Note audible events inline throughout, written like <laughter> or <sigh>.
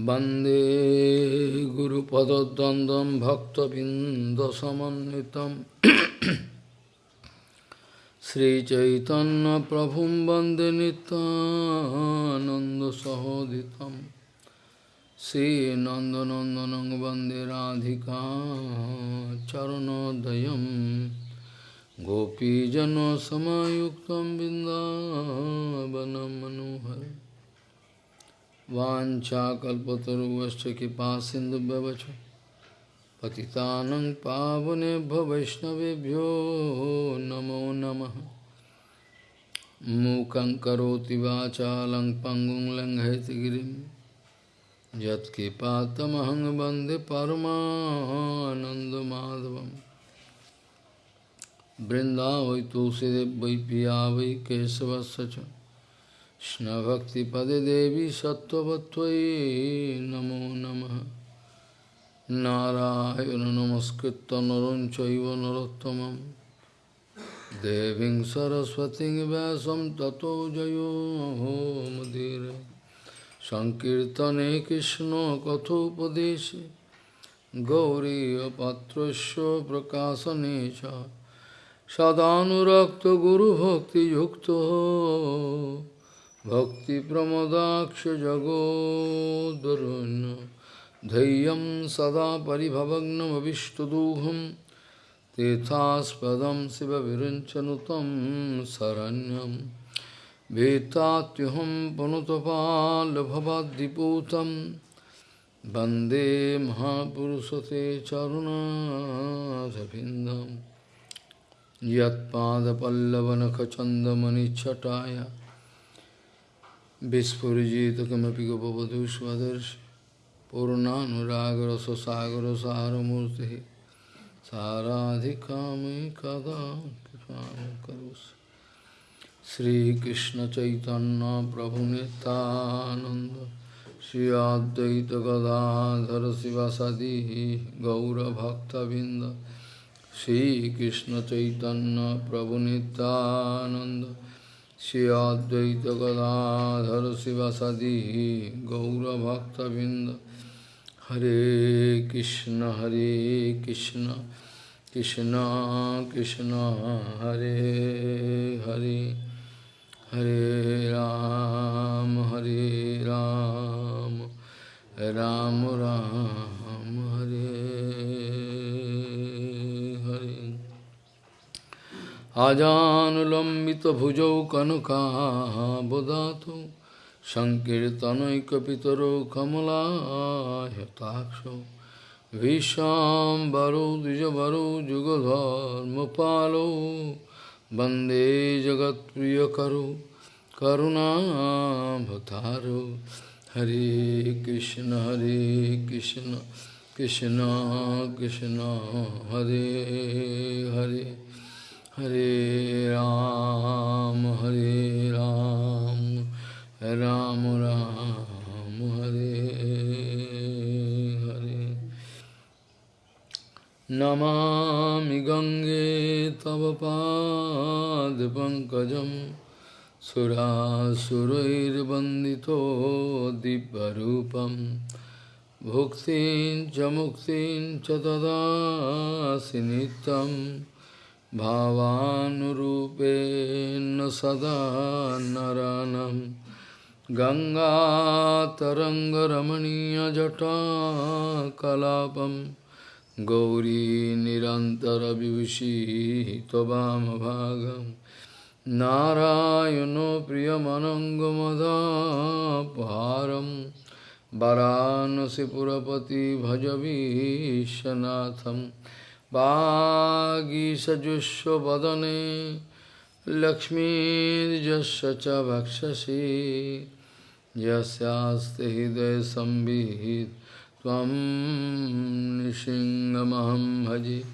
वंदे गुरुपदद्वन्द्वं भक्तबिन्दसमन्वितं। <coughs> श्रीचैतन्यप्रभुं वंदे नितानन्दसहोदितं श्रीनन्दनन्दनं वंदे राधिका चरणोदयं। गोपीजनसमायुक्तं बिन्दावनं मनोहरम् वाञ्छाकल्पतरुवश्च कृपा सिन्धुभ्यवच पतितानं पावनेभ्यो वैष्णवेभ्यो नमो नमः। मूकं करोति वाचालं पङ्गुं लङ्घयतिगिरिं यत्कृपातमहं वंदे परमानन्दमाधवं बृन्दावै तुलसीदेव वै पिया वै केशवस्य Krishna-bhakti-pade devi sattvatvai namo namaha Narayana namaskritta naranchaiva narottamam Deving saraswati vyasam tato jayo ho mudire Sankirtane Krishna kathopadeshe Gauriya patrasya prakasanecha Sadhanurakta guru bhakti yukta भक्तिप्रमदाक्षजगोद्वरुन् धैर्यं सदा परिभवग्नमविष्टदोहं तीर्थास्पदं शिवविरञ्चनुतं शरण्यं वेत्तात्युहं पुनुतपाल्भवाद्दिपूतं वन्दे महापुरुषते चरुणाधभिन्दं यत्पादपल्लवनखचन्दमनिच्छटाय Vispurjita kamapi gopavadu svadarshi Purnanuragra sasagra saramurti Saradhikami kada karus Sri Krishna Chaitanya Prabhu Nityananda Sri Advaita Gadadhara Sivasadi Gaura Bhakta Binda Sri Krishna Chaitanya Prabhu Nityananda Shri Advaita Gadadhar Sivasadi Gaura Bhakta Binda Hare Krishna Hare Krishna Krishna Krishna Hare Hare Hare Ram Hare Ram Ram Ram Hare আজানুলম্বিতভুজৌ কনকাবদাতু সংকীর্তনৈকপিতরো কমলাহতাক্ষ ভীষাম্বরো দ্বিজবরো যুগধর্মপালো বন্দে জগৎপ্রিয়করো করুণাভতারো হরে কৃষ্ণ হরে কৃষ্ণ কৃষ্ণ কৃষ্ণ, হরে Hare. Hare Ram, Hare Ram, Ram Ram, Hare Hare. Namami Gange Tava Pad Pankajam Surasurair Bandito Dibbarupam Bhuktin Jamuktin Chatada Sinitam भावानुरूपेण सदा नरानं गङ्गातरङ्गरमणीयजटाकलापं गौरी निरन्तरविभूषी त्ववामभागं नारायणो प्रियमनङ्गमदापहारं वरानसिपुरपति भजवीशनाथम् वागीषजुष्वदने लक्ष्मीर्यस्य च भक्षसि। यस्यास्ति हृदयसंविहित त्वं निसिंहमहं भजे।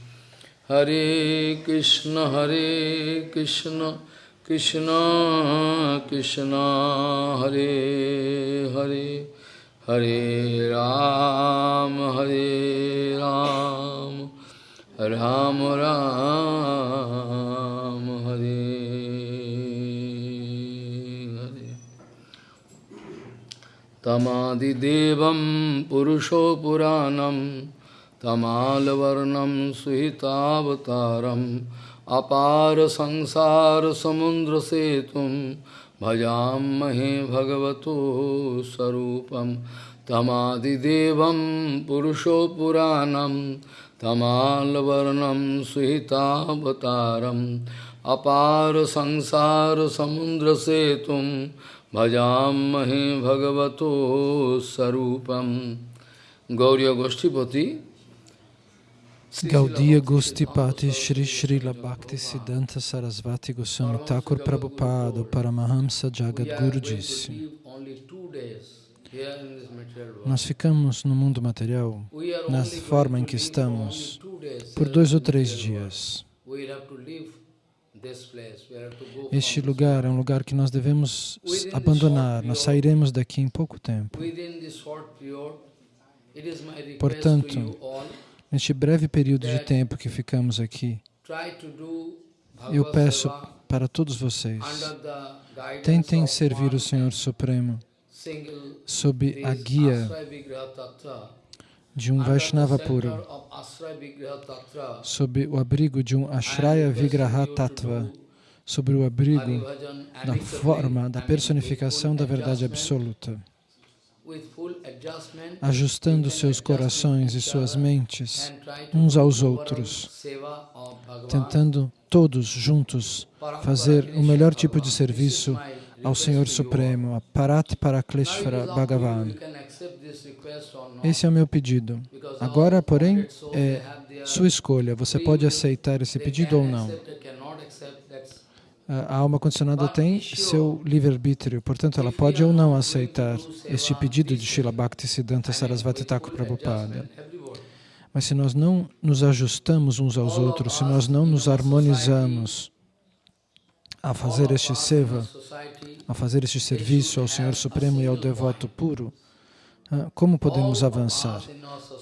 हरे कृष्ण हरे कृष्ण कृष्ण कृष्ण, हरे हरे। हरे राम हरे Ram. Ram Ram Hare Hare तमादिदेवं पुरुषो पुराणं तमालवर्णं सुहितावतारम् अपार संसारसमुद्रसेतुं भजामहे भगवतो स्वरूपं। तमादिदेवं पुरुषो तमालवर्णं सुहितावतारम् अपार संसारसमुद्रसेतुं भजामहे भगवतो स्वरूपं गौरी गोष्ठीपति Gaudiya Gostipati Shri Srila Bhakti Siddhanta Sarasvati Goswami Thakur Prabhupada Paramahamsa Jagadguru disse Nós ficamos no mundo material, na forma em que estamos, por dois ou três dias. Este lugar é um lugar que nós devemos abandonar, nós sairemos daqui em pouco tempo. Portanto, neste breve período de tempo que ficamos aqui, eu peço para todos vocês, tentem servir o Senhor Supremo sob a guia de um Vaishnava puro, sob o abrigo de um Ashraya Vigraha Tattva, sobre o abrigo da forma, da personificação da verdade absoluta, ajustando seus corações e suas mentes uns aos outros, tentando todos juntos fazer o melhor tipo de serviço ao Senhor Supremo, a Parat Parakleshvara Bhagavan. Esse é o meu pedido. Agora, porém, é sua escolha. Você pode aceitar esse pedido ou não. A alma condicionada tem seu livre-arbítrio, portanto, ela pode ou não aceitar este pedido de Srila Bhakti Siddhanta Sarasvati Thakur Prabhupada. Mas se nós não nos ajustamos uns aos outros, se nós não nos harmonizamos a fazer este seva, a fazer este serviço ao Senhor Supremo e ao devoto puro, ah, como podemos avançar?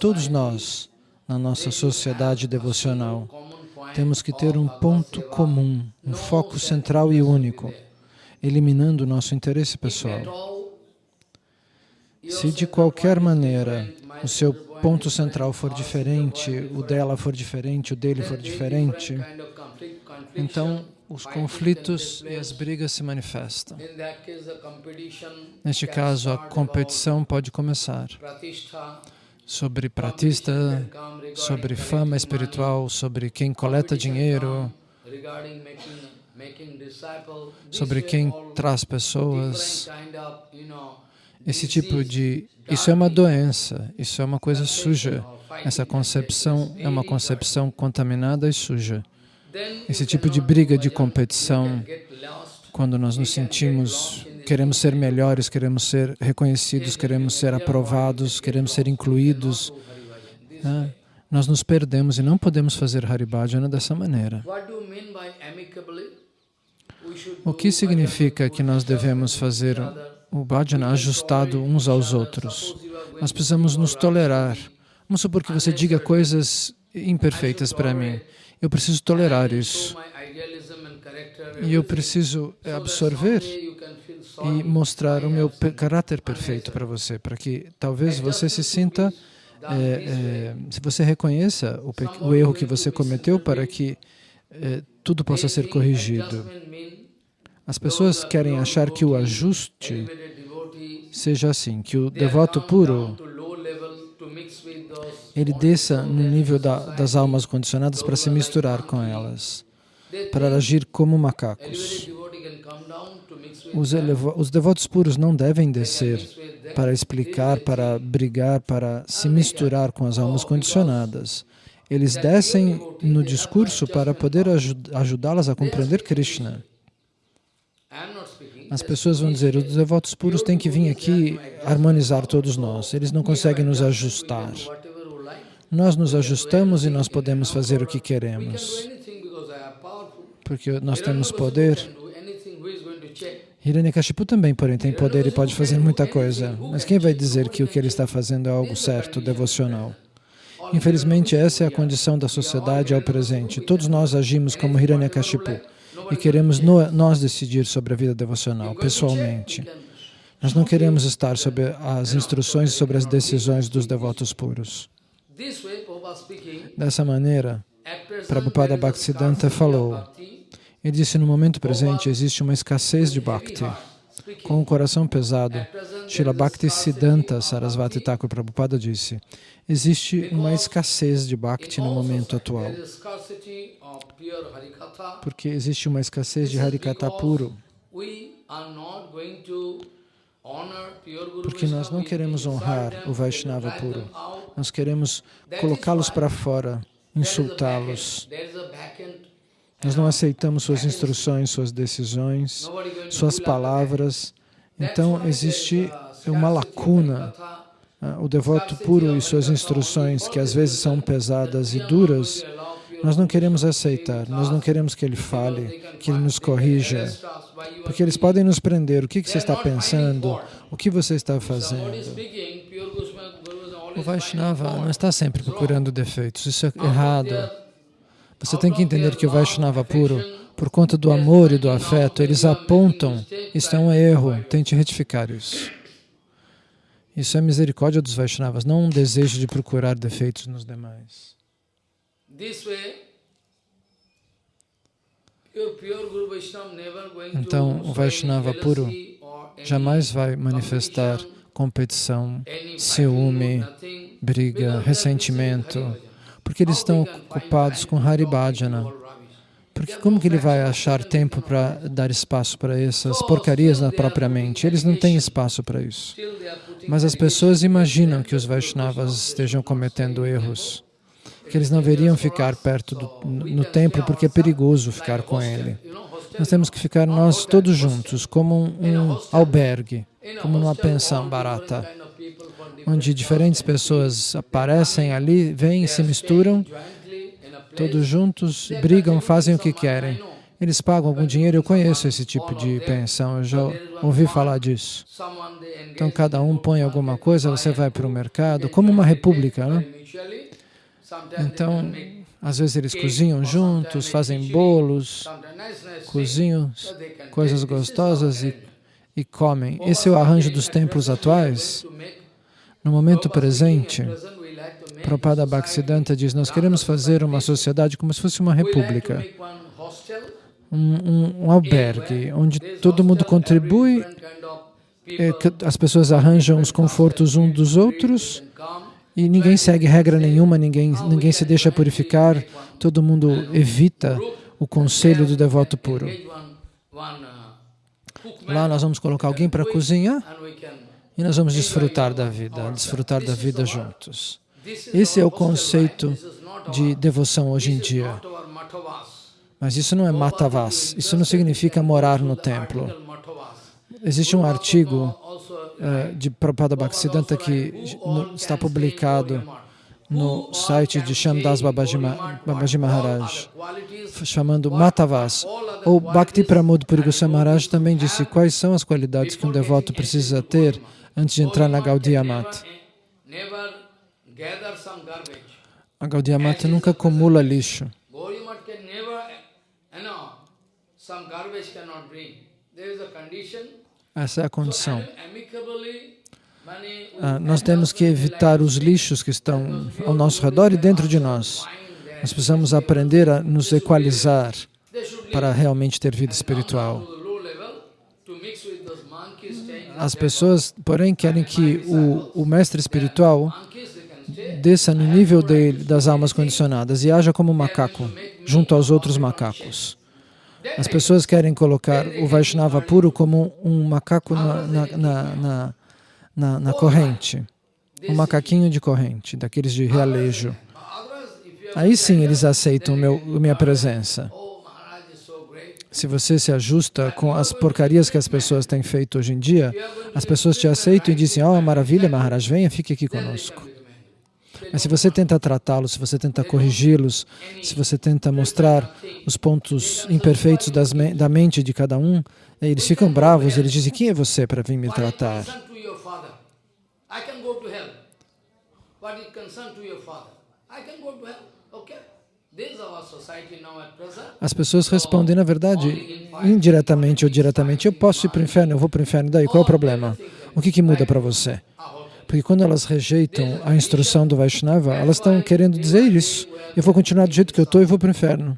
Todos nós, na nossa sociedade devocional, temos que ter um ponto comum, um foco central e único, eliminando o nosso interesse pessoal. Se de qualquer maneira o seu ponto central for diferente, o dela for diferente, o dele for diferente, então os conflitos e as brigas se manifestam. Neste caso, a competição pode começar sobre pratista, sobre fama espiritual, sobre quem coleta dinheiro, sobre quem traz pessoas. Esse tipo de... Isso é uma doença, isso é uma coisa suja. Essa concepção é uma concepção contaminada e suja. Esse tipo de briga de competição, quando nós nos sentimos, queremos ser melhores, queremos ser reconhecidos, queremos ser aprovados, queremos ser incluídos, né? nós nos perdemos e não podemos fazer Haribhajana dessa maneira. O que significa que nós devemos fazer o bhajana ajustado uns aos outros? Nós precisamos nos tolerar. Vamos supor que você diga coisas imperfeitas para mim. Eu preciso tolerar isso. E eu preciso absorver e mostrar o meu caráter perfeito para você, para que talvez você se sinta, é, é, se você reconheça o, o, erro que você cometeu para que é, tudo possa ser corrigido. As pessoas querem achar que o ajuste seja assim, que o devoto puro ele desça no nível da, das almas condicionadas para se misturar com elas, para agir como macacos. Os, os devotos puros não devem descer para explicar, para brigar, para se misturar com as almas condicionadas. Eles descem no discurso para poder ajudá-las a compreender Krishna. As pessoas vão dizer, os devotos puros têm que vir aqui harmonizar todos nós. Eles não conseguem nos ajustar. Nós nos ajustamos e nós podemos fazer o que queremos. Porque nós temos poder. Hiranyakashipu também, porém, tem poder e pode fazer muita coisa. Mas quem vai dizer que o que ele está fazendo é algo certo, devocional? Infelizmente, essa é a condição da sociedade ao presente. Todos nós agimos como Hiranyakashipu e queremos no, nós decidir sobre a vida devocional, pessoalmente. Nós não queremos estar sob as instruções e sobre as decisões dos devotos puros. Dessa maneira, Prabhupada Bhaktisiddhanta falou, ele disse, no momento presente existe uma escassez de Bhakti. Com o coração pesado, Srila Bhaktisiddhanta Sarasvati Thakur Prabhupada disse, existe uma escassez de Bhakti no momento atual, porque existe uma escassez de Harikata puro. Porque nós não queremos honrar o Vaishnava puro, nós queremos colocá-los para fora, insultá-los. Nós não aceitamos suas instruções, suas decisões, suas palavras. Então, existe uma lacuna. Ah, o devoto puro e suas instruções, que às vezes são pesadas e duras, nós não queremos aceitar, nós não queremos que ele fale, que ele nos corrija, porque eles podem nos prender. O que, você está pensando? O que você está fazendo? O Vaishnava não está sempre procurando defeitos, isso é errado. Você tem que entender que o Vaishnava puro, por conta do amor e do afeto, eles apontam, isso é um erro, tente retificar isso. Isso é misericórdia dos Vaishnavas, não um desejo de procurar defeitos nos demais. Então, o Vaishnava puro jamais vai manifestar competição, ciúme, briga, ressentimento, porque eles estão ocupados com Haribhajana. Porque como que ele vai achar tempo para dar espaço para essas porcarias na própria mente? Eles não têm espaço para isso. Mas as pessoas imaginam que os Vaishnavas estejam cometendo erros que eles não deveriam ficar perto do, no templo porque é perigoso ficar com ele. Nós temos que ficar nós todos juntos, como um, um albergue, como numa pensão barata, onde diferentes pessoas aparecem ali, vêm, se misturam, todos juntos, brigam, fazem o que querem. Eles pagam algum dinheiro, eu conheço esse tipo de pensão, eu já ouvi falar disso. Então, cada um põe alguma coisa, você vai para o mercado, como uma república, né? Então, às vezes eles cozinham juntos, fazem bolos, cozinham coisas gostosas e, e comem. Esse é o arranjo dos templos atuais. No momento presente, Prabhupada Bhaktisiddhanta diz, nós queremos fazer uma sociedade como se fosse uma república, um, um, um albergue, onde todo mundo contribui, é, as pessoas arranjam os confortos uns dos outros, e ninguém segue regra nenhuma, ninguém, ninguém se deixa purificar, todo mundo evita o conselho do devoto puro. Lá nós vamos colocar alguém para cozinhar e nós vamos desfrutar da vida, desfrutar da vida juntos. Esse é o conceito de devoção hoje em dia. Mas isso não é matavas, isso não significa morar no templo. Existe um artigo uh, de Prabhupada Bhaktisiddhanta que está publicado no site de Shamdas Babaji, Babaji Maharaj, chamando Matavas. Ou Bhakti Pramod Puri Goswami Maharaj também disse quais são as qualidades que um devoto precisa ter antes de entrar na Gaudiya Mata. A Gaudiya Mata nunca acumula lixo. Essa é a condição. Ah, nós temos que evitar os lixos que estão ao nosso redor e dentro de nós. Nós precisamos aprender a nos equalizar para realmente ter vida espiritual. As pessoas, porém, querem que o, o mestre espiritual desça no nível dele, das almas condicionadas e haja como um macaco, junto aos outros macacos. As pessoas querem colocar o Vaishnava puro como um macaco na, na, na, na, corrente, um macaquinho de corrente, daqueles de realejo. Aí sim eles aceitam meu, minha presença. Se você se ajusta com as porcarias que as pessoas têm feito hoje em dia, as pessoas te aceitam e dizem, oh, maravilha, Maharaj, venha, fique aqui conosco. Mas se você tenta tratá-los, se você tenta corrigi-los, se você tenta mostrar os pontos imperfeitos das, da mente de cada um, eles ficam bravos, eles dizem, quem é você para vir me tratar? As pessoas respondem, na verdade, indiretamente ou diretamente, eu posso ir para o inferno, eu vou para o inferno, daí qual é o problema? O que, que muda para você? Porque quando elas rejeitam a instrução do Vaishnava, elas estão querendo dizer isso. Eu vou continuar do jeito que eu estou e vou para o inferno.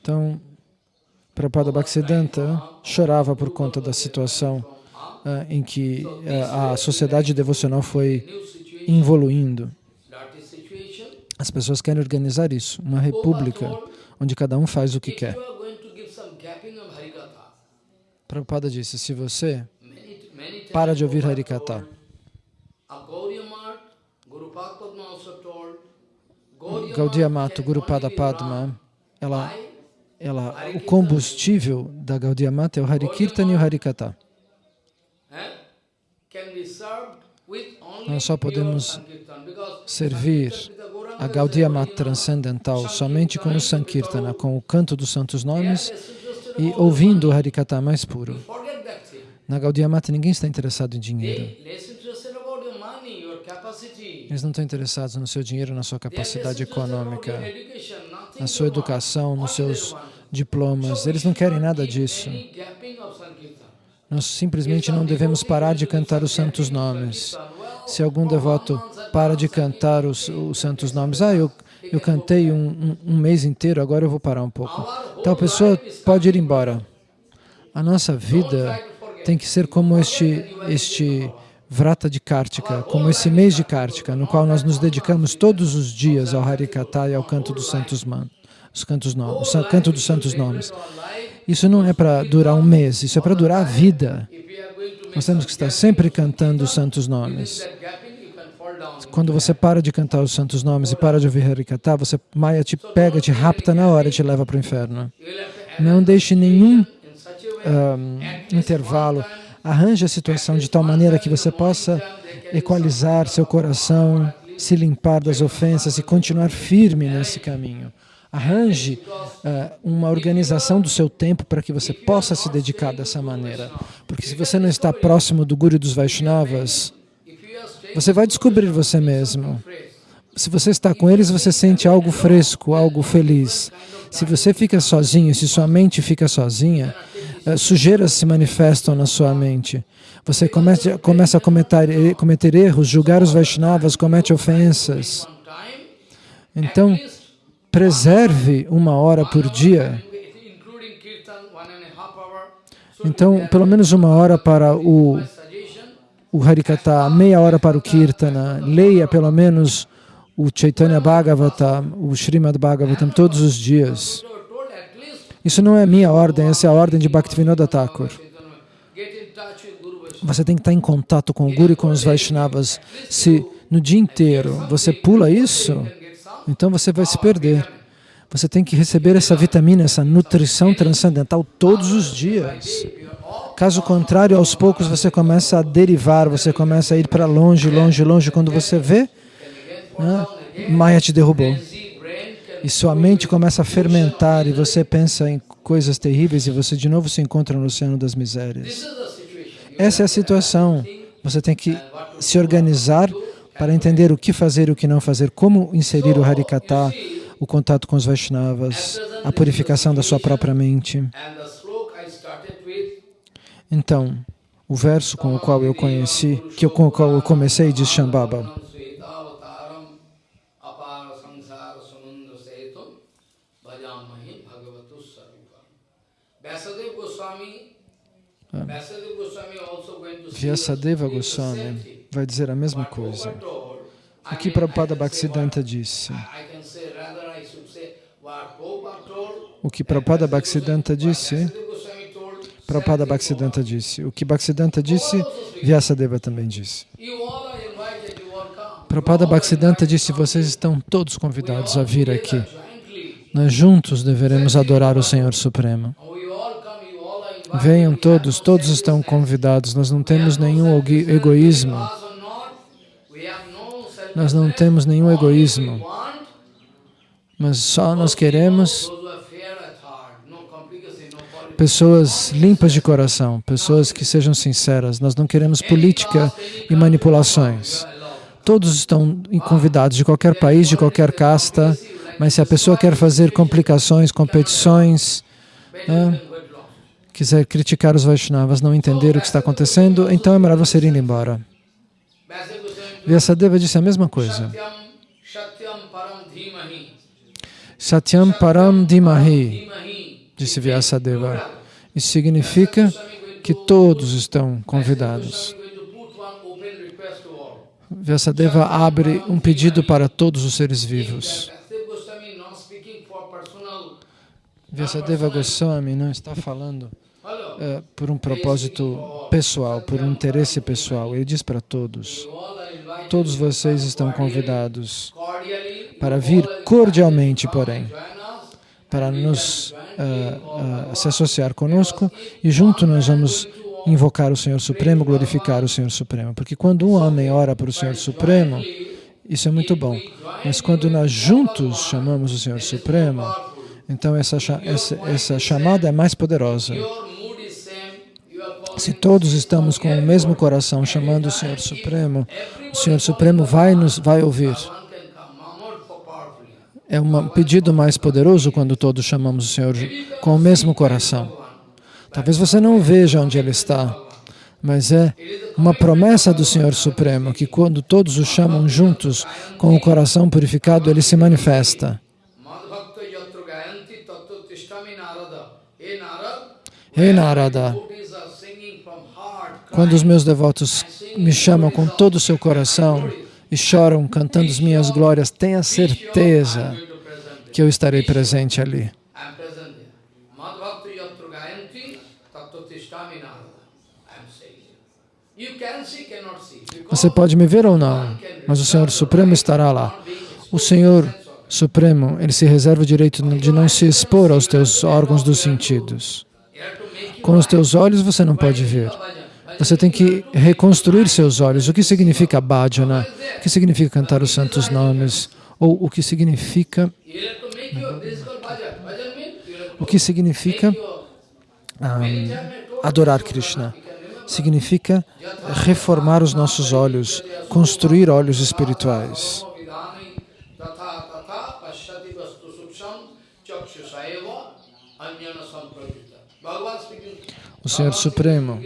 Então, Prabhupada Bhaktisiddhanta chorava por conta da situação uh, em que uh, a sociedade devocional foi evoluindo. As pessoas querem organizar isso, uma república onde cada um faz o que quer. Prabhupada disse, se você para de ouvir Harikata, Gaudiya Mata, Guru Pada Padma, ela, ela, o combustível da Gaudiya Mata é o Harikirtan e o Harikata. Nós só podemos servir a Gaudiya Mata transcendental somente com o Sankirtana, com o canto dos santos nomes e ouvindo o Harikata mais puro. Na Gaudiya Mata ninguém está interessado em dinheiro. Eles não estão interessados no seu dinheiro, na sua capacidade econômica, na sua educação, nos seus diplomas. Eles não querem nada disso. Nós simplesmente não devemos parar de cantar os santos nomes. Se algum devoto para de cantar os, os santos nomes, ah, eu, eu cantei um, um, um, mês inteiro, agora eu vou parar um pouco. A pessoa pode ir embora. A nossa vida tem que ser como este, este Vrata de Kartika, como esse mês de Kartika, no qual nós nos dedicamos todos os dias ao Harikata e ao canto dos santos os cantos nomes, o canto dos santos nomes. Isso não é para durar um mês, isso é para durar a vida. Nós temos que estar sempre cantando os santos nomes. Quando você para de cantar os santos nomes e para de ouvir Harikata, você, Maya te pega, te rapta na hora e te leva para o inferno. Não deixe nenhum um, intervalo. Arranje a situação de tal maneira que você possa equalizar seu coração, se limpar das ofensas e continuar firme nesse caminho. Arranje uh, uma organização do seu tempo para que você possa se dedicar dessa maneira. Porque se você não está próximo do Guru dos Vaishnavas, você vai descobrir você mesmo. Se você está com eles, você sente algo fresco, algo feliz. Se você fica sozinho, se sua mente fica sozinha, uh, sujeiras se manifestam na sua mente. Você começa, começa a cometer, cometer erros, julgar os Vaishnavas, comete ofensas. Então, preserve uma hora por dia. Então, pelo menos uma hora para o, o Harikata, meia hora para o Kirtana, leia pelo menos o Chaitanya Bhagavata, o Srimad Bhagavatam todos os dias. Isso não é minha ordem, essa é a ordem de Bhaktivinoda Thakur. Você tem que estar em contato com o Guru e com os Vaishnavas. Se no dia inteiro você pula isso, então você vai se perder. Você tem que receber essa vitamina, essa nutrição transcendental todos os dias. Caso contrário, aos poucos você começa a derivar, você começa a ir para longe, longe, longe. Quando você vê, né, Maya te derrubou. E sua mente começa a fermentar e você pensa em coisas terríveis e você de novo se encontra no oceano das misérias. Essa é a situação. Você tem que se organizar para entender o que fazer e o que não fazer, como inserir o Harikata, o contato com os Vaishnavas, a purificação da sua própria mente. Então, o verso com o qual eu conheci, que eu, com o qual eu comecei, diz Shambhava. Vyasadeva Goswami vai dizer a mesma coisa. O que Prabhupada Bhaktisiddhanta disse. O que Prabhupada Bhaktisiddhanta disse, Prabhupada Bhaktisiddhanta disse. O que Bhaktisiddhanta disse, Vyasadeva também disse. Prabhupada Bhaktisiddhanta disse, vocês estão todos convidados a vir aqui. Nós juntos deveremos adorar o Senhor Supremo. Venham todos, todos estão convidados. Nós não temos nenhum egoísmo. Nós não temos nenhum egoísmo. Mas só nós queremos pessoas limpas de coração, pessoas que sejam sinceras. Nós não queremos política e manipulações. Todos estão convidados de qualquer país, de qualquer casta, mas se a pessoa quer fazer complicações, competições, né, quiser criticar os Vaishnavas, não entender o que está acontecendo, então é melhor você ir embora. Vyasadeva disse a mesma coisa. Satyam Param Dimahi, disse Vyasadeva. Isso significa que todos estão convidados. Vyasadeva abre um pedido para todos os seres vivos. Vyasadeva Goswami não está falando é, por um propósito pessoal, por um interesse pessoal. Ele diz para todos, todos vocês estão convidados para vir cordialmente, porém, para nos uh, uh, se associar conosco e junto nós vamos invocar o Senhor Supremo, glorificar o Senhor Supremo. Porque quando um homem ora para o Senhor Supremo, isso é muito bom. Mas quando nós juntos chamamos o Senhor Supremo, então essa, essa, essa chamada é mais poderosa. Se todos estamos com o mesmo coração chamando o Senhor Supremo, o Senhor Supremo vai nos vai ouvir. É um pedido mais poderoso quando todos chamamos o Senhor com o mesmo coração. Talvez você não veja onde Ele está, mas é uma promessa do Senhor Supremo que quando todos o chamam juntos, com o coração purificado, Ele se manifesta. Ei Narada, quando os meus devotos me chamam com todo o seu coração e choram cantando as minhas glórias, tenha certeza que eu estarei presente ali. Você pode me ver ou não, mas o Senhor Supremo estará lá. O Senhor Supremo, Ele se reserva o direito de não se expor aos teus órgãos dos sentidos. Com os teus olhos você não pode ver. Você tem que reconstruir seus olhos. O que significa bhajana? O que significa cantar os santos nomes? Ou o que significa... O que significa um, adorar Krishna? Significa reformar os nossos olhos, construir olhos espirituais. O Senhor Supremo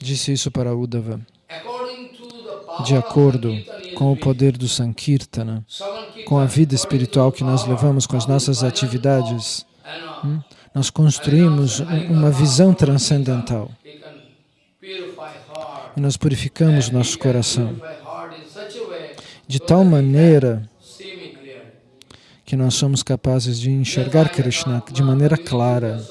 disse isso para Uddhava. De acordo com o poder do Sankirtana, com a vida espiritual que nós levamos com as nossas atividades, hum, nós construímos uma visão transcendental. E nós purificamos nosso coração. de tal maneira que nós somos capazes de enxergar Krishna de maneira clara.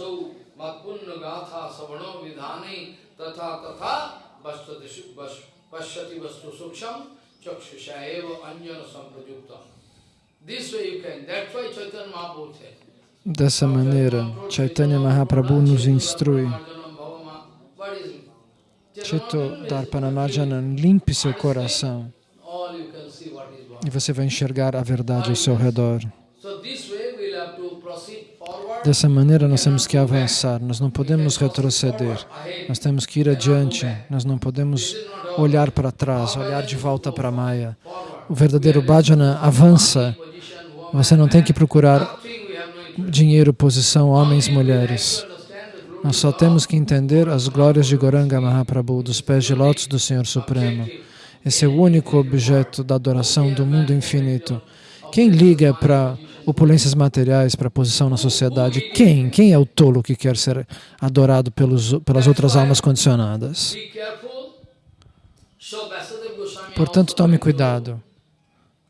Dessa maneira, Chaitanya Mahaprabhu nos instrui. Chito Darpanamajanan, limpe seu coração e você vai enxergar a verdade ao seu redor. Dessa maneira, nós temos que avançar, nós não podemos retroceder, nós temos que ir adiante, nós não podemos olhar para trás, olhar de volta para a Maya. O verdadeiro bhajana avança, você não tem que procurar dinheiro, posição, homens, mulheres. Nós só temos que entender as glórias de Goranga Mahaprabhu, dos pés de lótus do Senhor Supremo. Esse é o único objeto da adoração do mundo infinito. Quem liga para opulências materiais, para a posição na sociedade? Quem? Quem é o tolo que quer ser adorado pelos, pelas outras almas condicionadas? Portanto, tome cuidado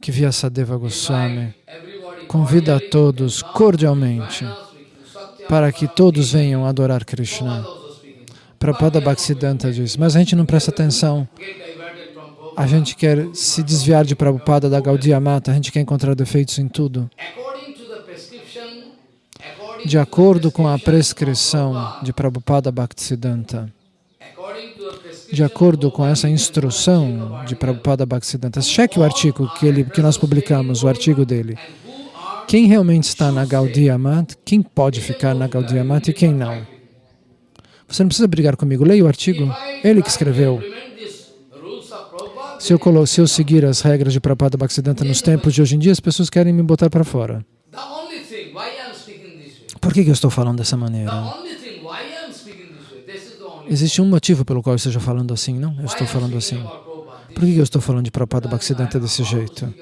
que Vyasadeva Goswami convida a todos cordialmente para que todos venham adorar Krishna. Prabhupada Bhaktisiddhanta diz, mas a gente não presta atenção a gente quer se desviar de Prabhupada, da Gaudiya Mata, a gente quer encontrar defeitos em tudo. De acordo com a prescrição de Prabhupada Bhaktisiddhanta, de acordo com essa instrução de Prabhupada Bhaktisiddhanta, cheque o artigo que, ele, que nós publicamos, o artigo dele. Quem realmente está na Gaudiya Mata, quem pode ficar na Gaudiya Mata e quem não. Você não precisa brigar comigo, leia o artigo, ele que escreveu. Se eu, se eu seguir as regras de Prabhupada Bhaktisiddhanta nos tempos de hoje em dia, as pessoas querem me botar para fora. Por que, que eu estou falando dessa maneira? Existe um motivo pelo qual eu esteja falando assim, não? Eu estou falando assim. Por que, que eu estou falando de Prabhupada Bhaktisiddhanta desse jeito?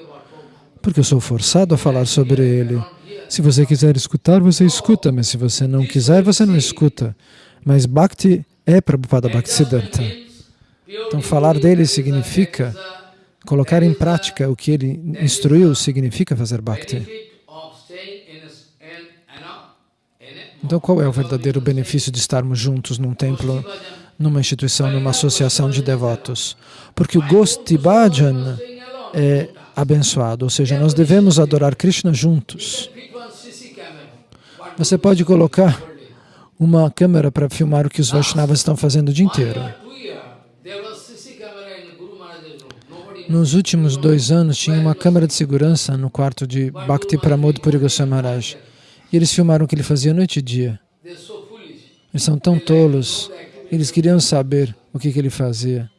Porque eu sou forçado a falar sobre ele. Se você quiser escutar, você escuta, mas se você não quiser, você não escuta. Mas Bhakti é Prabhupada Bhaktisiddhanta. Então, falar dele significa colocar em prática o que ele instruiu, significa fazer Bhakti. Então, qual é o verdadeiro benefício de estarmos juntos num templo, numa instituição, numa associação de devotos? Porque o Gosti Bhajan é abençoado, ou seja, nós devemos adorar Krishna juntos. Você pode colocar uma câmera para filmar o que os Vaishnavas estão fazendo o dia inteiro. Nos últimos dois anos, tinha uma câmera de segurança no quarto de Bhakti Pramod Puri Goswami Maharaj. E eles filmaram o que ele fazia noite e dia. Eles são tão tolos. Eles queriam saber o que, que ele fazia.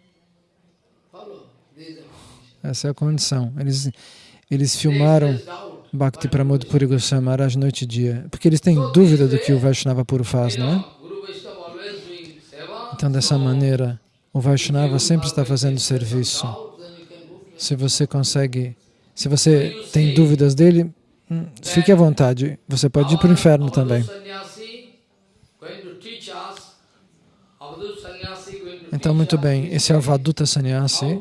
Essa é a condição. Eles, eles filmaram. Bhakti Pramod Puri Goswami Maharaj noite e dia. Porque eles têm dúvida do que o Vaishnava puro faz, não é? Então, dessa maneira, o Vaishnava sempre está fazendo serviço. Doubt, then you can go to Se você consegue, se você tem dúvidas dele, hum, fique à vontade. Você pode ir para o inferno também. Então, muito bem, esse é o Vaduta Sannyasi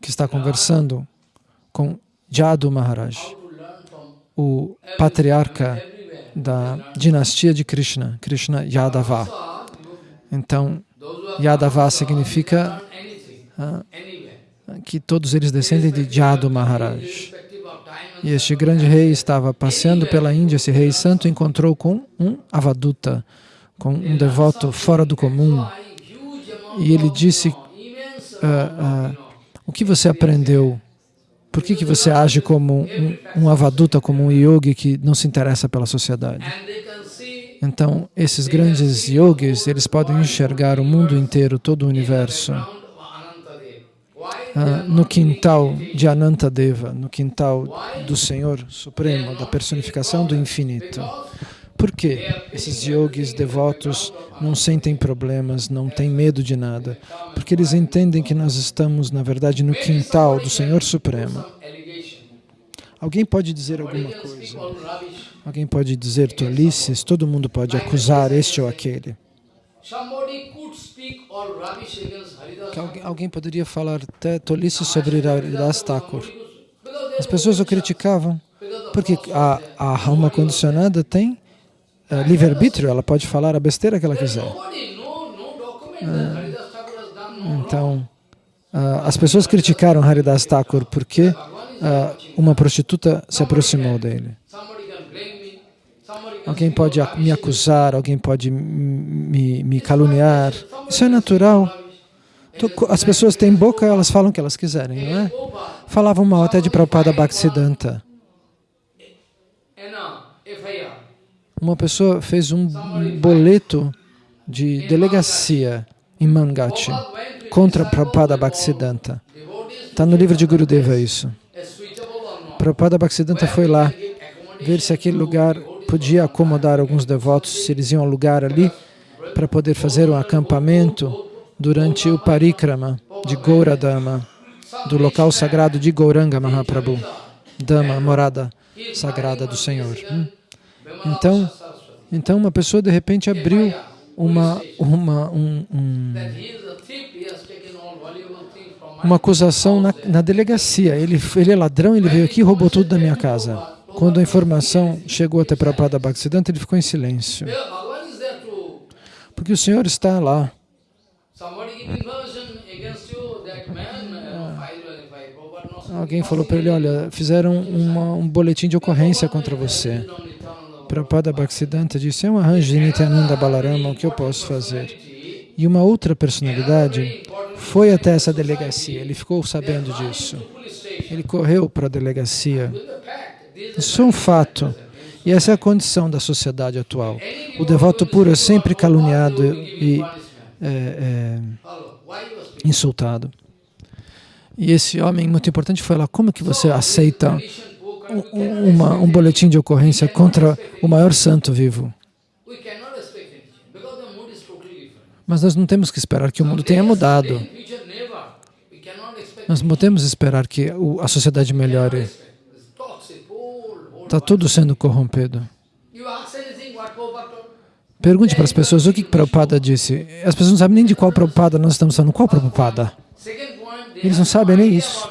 que está conversando com Jadu Maharaj, o patriarca da dinastia de Krishna, Krishna Yadava. Então, Yadava significa ah. Que todos eles descendem de Jadu Maharaj. E este grande rei estava passeando pela Índia, esse rei santo encontrou com um avaduta, com um devoto fora do comum. E ele disse, ah, ah, o que você aprendeu? Por que, que você age como um, um avaduta, como um yogi que não se interessa pela sociedade? Então, esses grandes yogis, eles podem enxergar o mundo inteiro, todo o universo, ah, no quintal de Anantadeva, no quintal do Senhor Supremo, da personificação do infinito. Por que esses yogis devotos não sentem problemas, não têm medo de nada? Porque eles entendem que nós estamos, na verdade, no quintal do Senhor Supremo. Alguém pode dizer alguma coisa? Alguém pode dizer tolices? Todo mundo pode acusar este ou aquele. Que alguém, poderia falar até tolices sobre Haridas Thakur. As pessoas o criticavam porque a, a alma condicionada tem eh, livre-arbítrio, ela pode falar a besteira que ela quiser. wrong. Então, ah, as pessoas criticaram Haridas Thakur porque ah, uma prostituta se aproximou dele. Somebody can blame me. Somebody can Alguém pode me acusar, alguém pode me, me caluniar. Isso é natural. Tu- As pessoas têm boca, elas falam o que elas quiserem, não é? Falavam mal até de Prabhupada Bhaktisiddhanta. Uma pessoa fez um boleto de delegacia em Mangati contra Prabhupada Bhaktisiddhanta. Está no livro de Gurudeva isso. Prabhupada Bhaktisiddhanta foi lá ver se aquele lugar podia acomodar alguns devotos, se eles iam alugar ali para poder fazer um acampamento durante o parikrama de Gauradama, do local sagrado de Gauranga Mahaprabhu, Dama, morada sagrada do Senhor. Hum. Então, então uma pessoa de repente abriu uma, uma, um, um, uma acusação na, na delegacia. Ele, ele é ladrão, ele veio aqui e roubou tudo da minha casa. Quando a informação chegou até Prabhupada Bhaktisiddhanta, ele ficou em silêncio. Porque o Senhor está lá. uh, knows Alguém falou para ele, olha, fizeram uma, um boletim de ocorrência contra você. Prabhupada Bhaktisiddhanta disse, é um arranjo de Nityananda Balarama, o que eu posso fazer? E uma outra personalidade foi até essa delegacia, ele ficou sabendo disso. Ele correu para a delegacia. Isso é um fato. E essa é a condição da sociedade atual. O devoto puro é sempre caluniado e é, é, insultado. E esse homem muito importante foi lá, como que você aceita um, uma, um boletim de ocorrência contra o maior santo vivo? Mas nós não temos que esperar que o mundo tenha mudado. Nós não que esperar que a sociedade melhore. Está tudo sendo corrompido. Pergunte para as pessoas o que Prabhupada disse. As pessoas não sabem nem de qual Prabhupada nós estamos falando. Qual Prabhupada? Eles não sabem nem isso.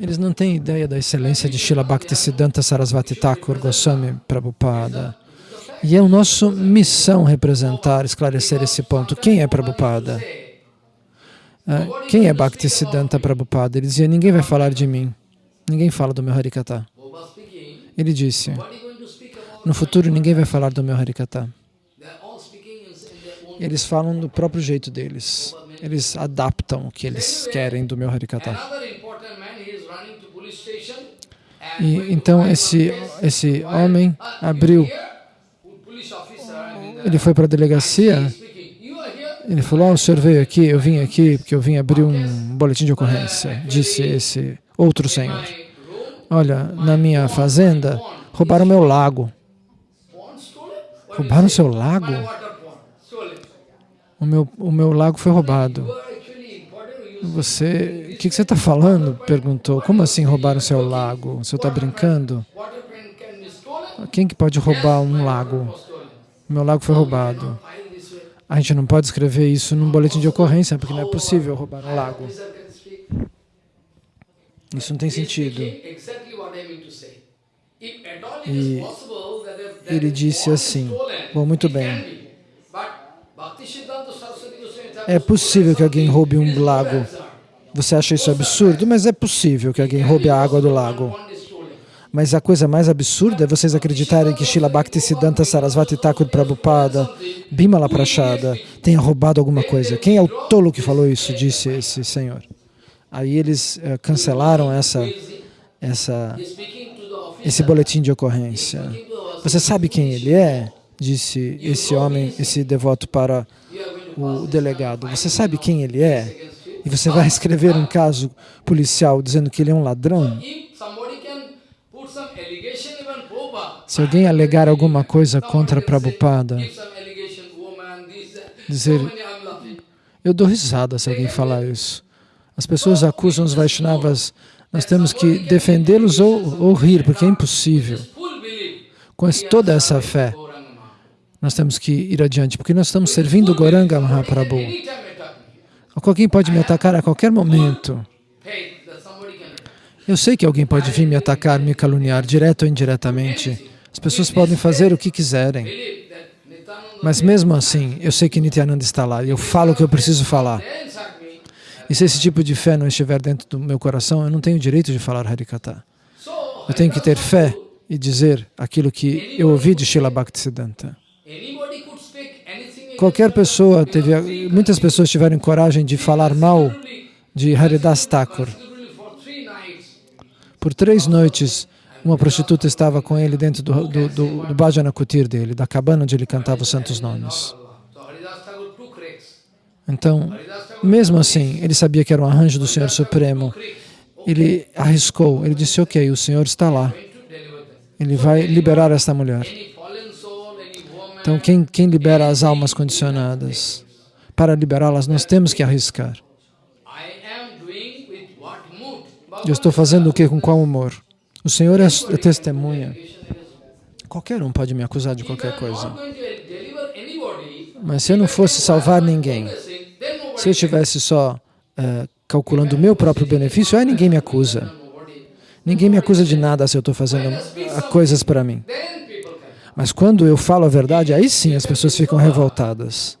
Eles não têm ideia da excelência de Srila Bhaktisiddhanta Sarasvati Thakur Goswami Prabhupada. E é a nossa missão representar, esclarecer esse ponto. Quem é Prabhupada? Ah, quem é Bhaktisiddhanta Prabhupada? Ele dizia, ninguém vai falar de mim. Ninguém fala do meu Harikata. Ele disse, no futuro ninguém vai falar do meu Harikata. Eles falam do próprio jeito deles. Eles adaptam o que eles querem do meu Harikata. E, então esse, esse homem abriu ele foi para a delegacia, ele falou, oh, o senhor veio aqui, eu vim aqui porque eu vim abrir um boletim de ocorrência, disse esse outro senhor. Olha, na minha fazenda, roubaram meu lago. Roubaram seu lago? O meu, o meu lago foi roubado. Você, o que, que você está falando? Perguntou. Como assim roubaram seu lago? Você está brincando? Quem que pode roubar um lago? meu lago foi roubado. A gente não pode escrever isso num boletim de ocorrência, porque não é possível roubar um lago. Isso não tem sentido. E ele disse assim, bom, muito bem. É possível que alguém roube um lago. Você acha isso absurdo? Mas é possível que alguém roube a água do lago. Mas a coisa mais absurda é vocês acreditarem que Srila Bhaktisiddhanta Sarasvati Thakur Prabhupada, Bimala Prachada, tenha roubado alguma coisa. Quem é o tolo que falou isso? Disse esse senhor. Aí eles uh, cancelaram essa, essa, esse boletim de ocorrência. Você sabe quem ele é? Disse esse homem, esse devoto para o delegado. Você sabe quem ele é? E você vai escrever um caso policial dizendo que ele é um ladrão? Se alguém alegar alguma coisa contra Prabhupada, dizer, eu dou risada se alguém falar isso. As pessoas acusam os Vaishnavas, nós temos que defendê-los ou, ou rir, porque é impossível. Com toda essa fé, nós temos que ir adiante, porque nós estamos servindo Goranga Mahaprabhu. Alguém pode me atacar a qualquer momento. Eu sei que alguém pode vir me atacar, me caluniar, direto ou indiretamente. As pessoas podem fazer o que quiserem. Mas mesmo assim, eu sei que Nityananda está lá e eu falo o que eu preciso falar. E se esse tipo de fé não estiver dentro do meu coração, eu não tenho direito de falar Harikata. Eu tenho que ter fé e dizer aquilo que eu ouvi de Srila Bhaktisiddhanta. Qualquer pessoa, teve, muitas pessoas tiveram coragem de falar mal de Haridas Thakur. Por três noites, uma prostituta estava com ele dentro do, do, do, do Bhajana Kutir dele, da cabana onde ele cantava os santos nomes. Então, mesmo assim, ele sabia que era um arranjo do Senhor Supremo. Ele arriscou, ele disse, ok, o Senhor está lá. Ele vai liberar esta mulher. Então, quem, quem libera as almas condicionadas? Para liberá-las, nós temos que arriscar. Eu estou fazendo o que? Com qual humor? O Senhor é, é testemunha. Qualquer um pode me acusar de qualquer coisa. Mas se eu não fosse salvar ninguém, se eu estivesse só uh, calculando o meu próprio benefício, aí ninguém me acusa. Ninguém me acusa de nada se eu estou fazendo coisas para mim. Mas quando eu falo a verdade, aí sim as pessoas ficam revoltadas.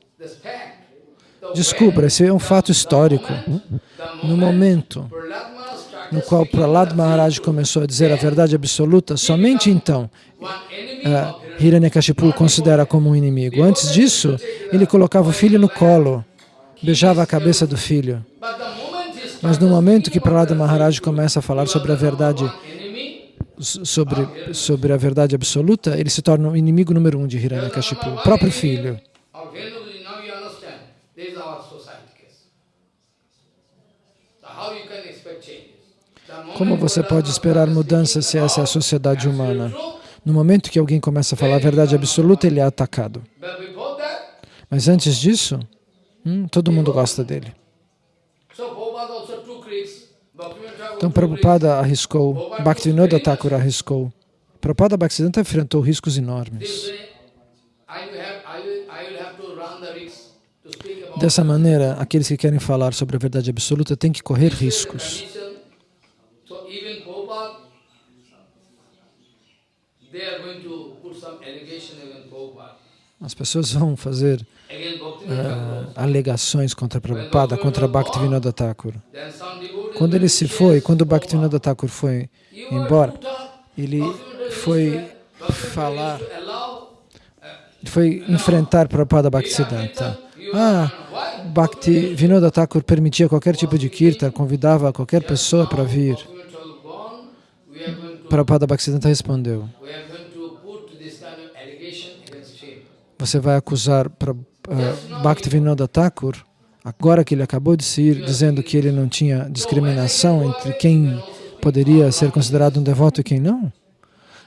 Descubra, esse é um fato histórico. No momento no qual Prahlad Maharaj começou a dizer a verdade absoluta, somente então uh, Hiranyakashipu considera como um inimigo. Antes disso, ele colocava o filho no colo, beijava a cabeça do filho. Mas no momento que Prahlad Maharaj começa a falar sobre a verdade sobre, sobre a verdade absoluta, ele se torna o inimigo número um de Hiranyakashipu, o próprio filho. Como você pode esperar mudança se essa é a sociedade humana? No momento que alguém começa a falar a verdade absoluta, ele é atacado. Mas antes disso, hum, todo mundo gosta dele. Então Prabhupada arriscou, Bhaktivinoda Thakur arriscou. Prabhupada Bhaktisiddhanta enfrentou riscos enormes. Dessa maneira, aqueles que querem falar sobre a verdade absoluta têm que correr riscos. As pessoas vão fazer uh, alegações contra Prabhupada, contra Bhaktivinoda Thakur. Quando ele se foi, quando Bhaktivinoda Thakur foi embora, ele foi falar, foi enfrentar Prabhupada Bhaktisiddhanta. Ah, Bhakti Vinoda Thakur permitia qualquer tipo de kirtan, convidava qualquer pessoa para vir. Prabhupada Bhaktisiddhanta respondeu, você vai acusar para uh, Bhaktivinoda Thakur, agora que ele acabou de se ir, dizendo que ele não tinha discriminação entre quem poderia ser considerado um devoto e quem não?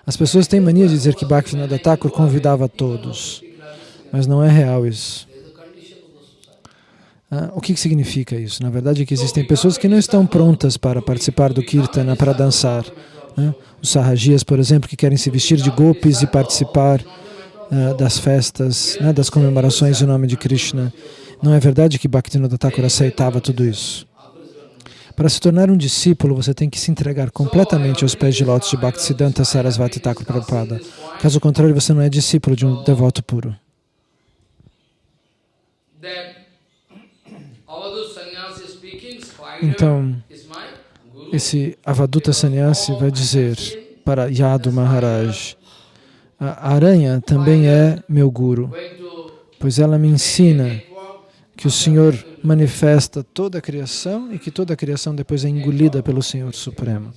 As pessoas têm mania de dizer que Bhaktivinoda Thakur convidava todos, mas não é real isso. Ah, o que, que significa isso? Na verdade é que existem pessoas que não estão prontas para participar do Kirtana, para dançar. Né? Os Sahajias, por exemplo, que querem se vestir de golpes e participar uh, das festas, né, das comemorações em nome de Krishna. Não é verdade que Bhaktivinoda Thakur aceitava tudo isso? Para se tornar um discípulo, você tem que se entregar completamente aos pés de lótus de Bhaktisiddhanta Sarasvati Thakur Prabhupada. Caso contrário, você não é discípulo de um devoto puro. Então, esse Avaduta Sannyasi vai dizer para Yadu Maharaj, a aranha também é meu guru, pois ela me ensina que o Senhor manifesta toda a criação e que toda a criação depois é engolida pelo Senhor Supremo,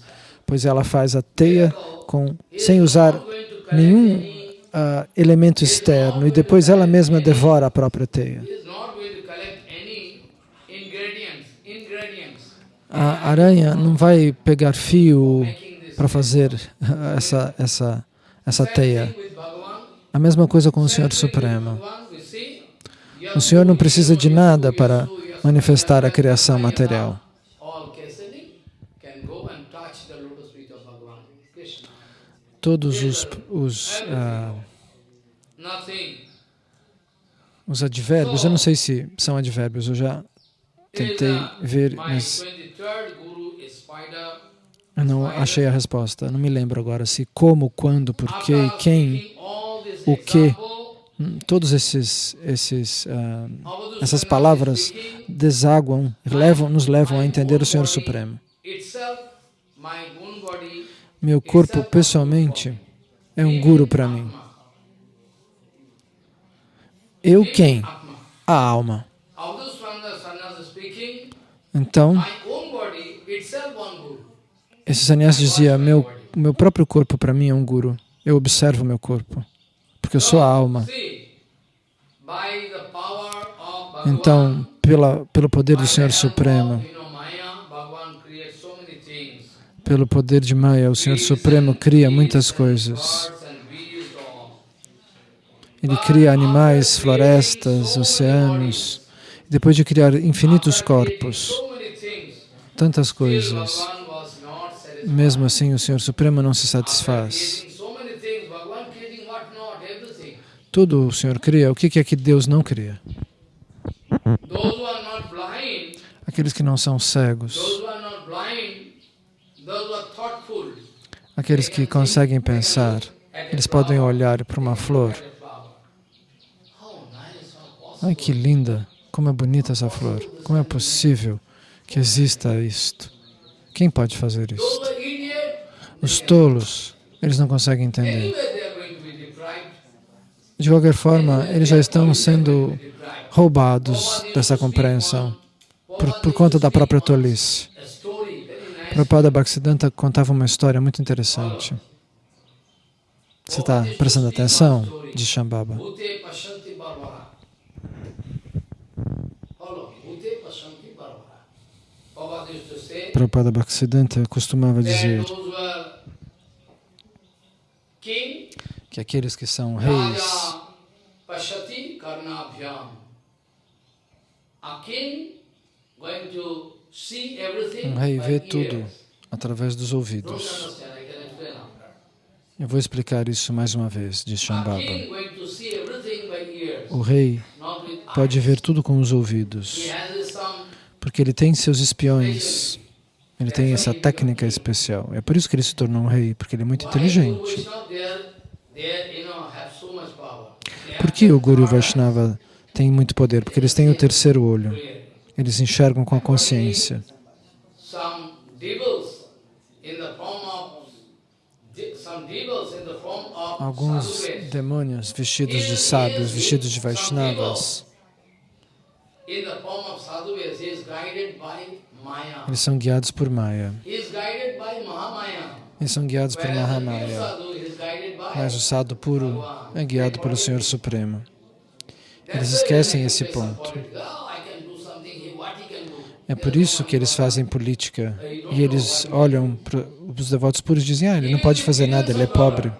pois ela faz a teia com, sem usar nenhum uh, elemento externo e depois ela mesma devora a própria teia. A aranha não vai pegar fio para fazer <laughs> essa, essa essa teia. A mesma coisa com o Senhor Supremo. O Senhor não precisa de nada para manifestar a criação material. Todos os, os, uh, os advérbios, eu não sei se são advérbios, eu já tentei ver, mas eu não achei a resposta. Não me lembro agora se como, quando, porquê, quem, o que. Hum, todos esses, esses, uh, essas palavras desaguam, levam, nos levam a entender o Senhor Supremo. Meu corpo, pessoalmente, é um guru para mim. Eu quem? A alma. Então, esse sannyasi dizia, meu, meu próprio corpo para mim é um guru. Eu observo meu corpo, porque eu sou a alma. Então, pela, pelo poder do Senhor Supremo, pelo poder de Maya, o Senhor Supremo cria muitas coisas. Ele cria animais, florestas, oceanos, depois de criar infinitos corpos, tantas coisas. Mesmo assim, o Senhor Supremo não se satisfaz. Tudo o Senhor cria. O que é que Deus não cria? Aqueles que não são cegos. Aqueles que conseguem pensar. Eles podem olhar para uma flor. Ai, que linda! Como é bonita essa flor. Como é possível que exista isto? Quem pode fazer isso? Os tolos, eles não conseguem entender. De qualquer forma, eles já estão sendo roubados dessa compreensão por, por conta da própria tolice. Prabhupada Bhaktisiddhanta contava uma história muito interessante. Você está prestando atenção? Diz Shambhava. Prabhupada Bhaktisiddhanta costumava dizer those who are king, que aqueles que são reis Um rei vê tudo através dos ouvidos. after. Eu vou explicar isso mais uma vez, diz Shambhava. O rei pode ver tudo com os ouvidos, porque ele tem seus espiões. Ele tem essa técnica especial. É por isso que ele se tornou um rei, porque ele é muito inteligente. Por que o Guru Vaishnava tem muito poder? Porque eles têm o terceiro olho. Eles enxergam com a consciência. Alguns demônios vestidos de sábios, vestidos de Vaishnavas, in the form of sadhus, he is guided by Maya. Eles são guiados por Maya. Eles são guiados por Mahamaya. sadhu Mas o sado puro é guiado pelo Senhor Supremo. Eles esquecem esse ponto. Oh. É por isso que eles fazem política. E eles olham para os devotos puros e dizem: Ah, ele não pode fazer nada, ele é pobre.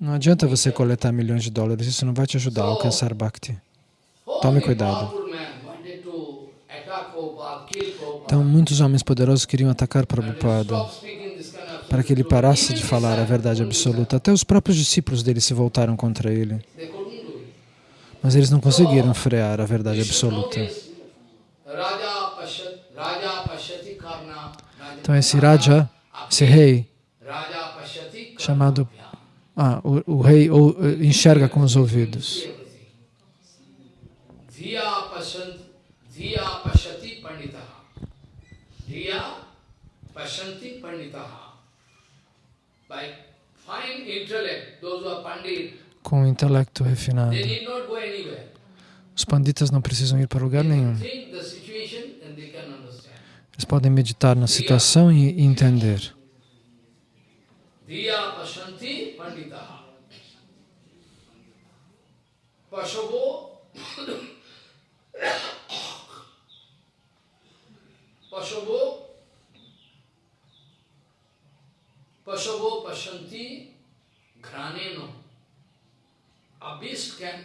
Não adianta você coletar milhões de dólares, isso não vai te ajudar a alcançar Bhakti. Tome Only cuidado. Então, muitos homens poderosos queriam atacar Prabhupada para que ele parasse de falar a verdade absoluta. Até os próprios discípulos dele se voltaram contra ele. Mas eles não conseguiram frear a verdade absoluta. Então, esse Raja, esse rei, chamado ah, o, o rei ou, enxerga com os ouvidos. Dhiya Pashant, Dhiya Pashyati Panditaha. Dhiya Pashanti Panditaha. By fine intellect, those who are Pandit, Com o intelecto refinado. they need not go anywhere. Os panditas não precisam ir para lugar nenhum. Eles podem meditar na situação e entender. Pashavo Pashavo Pashavo Pashanti Graneno. Can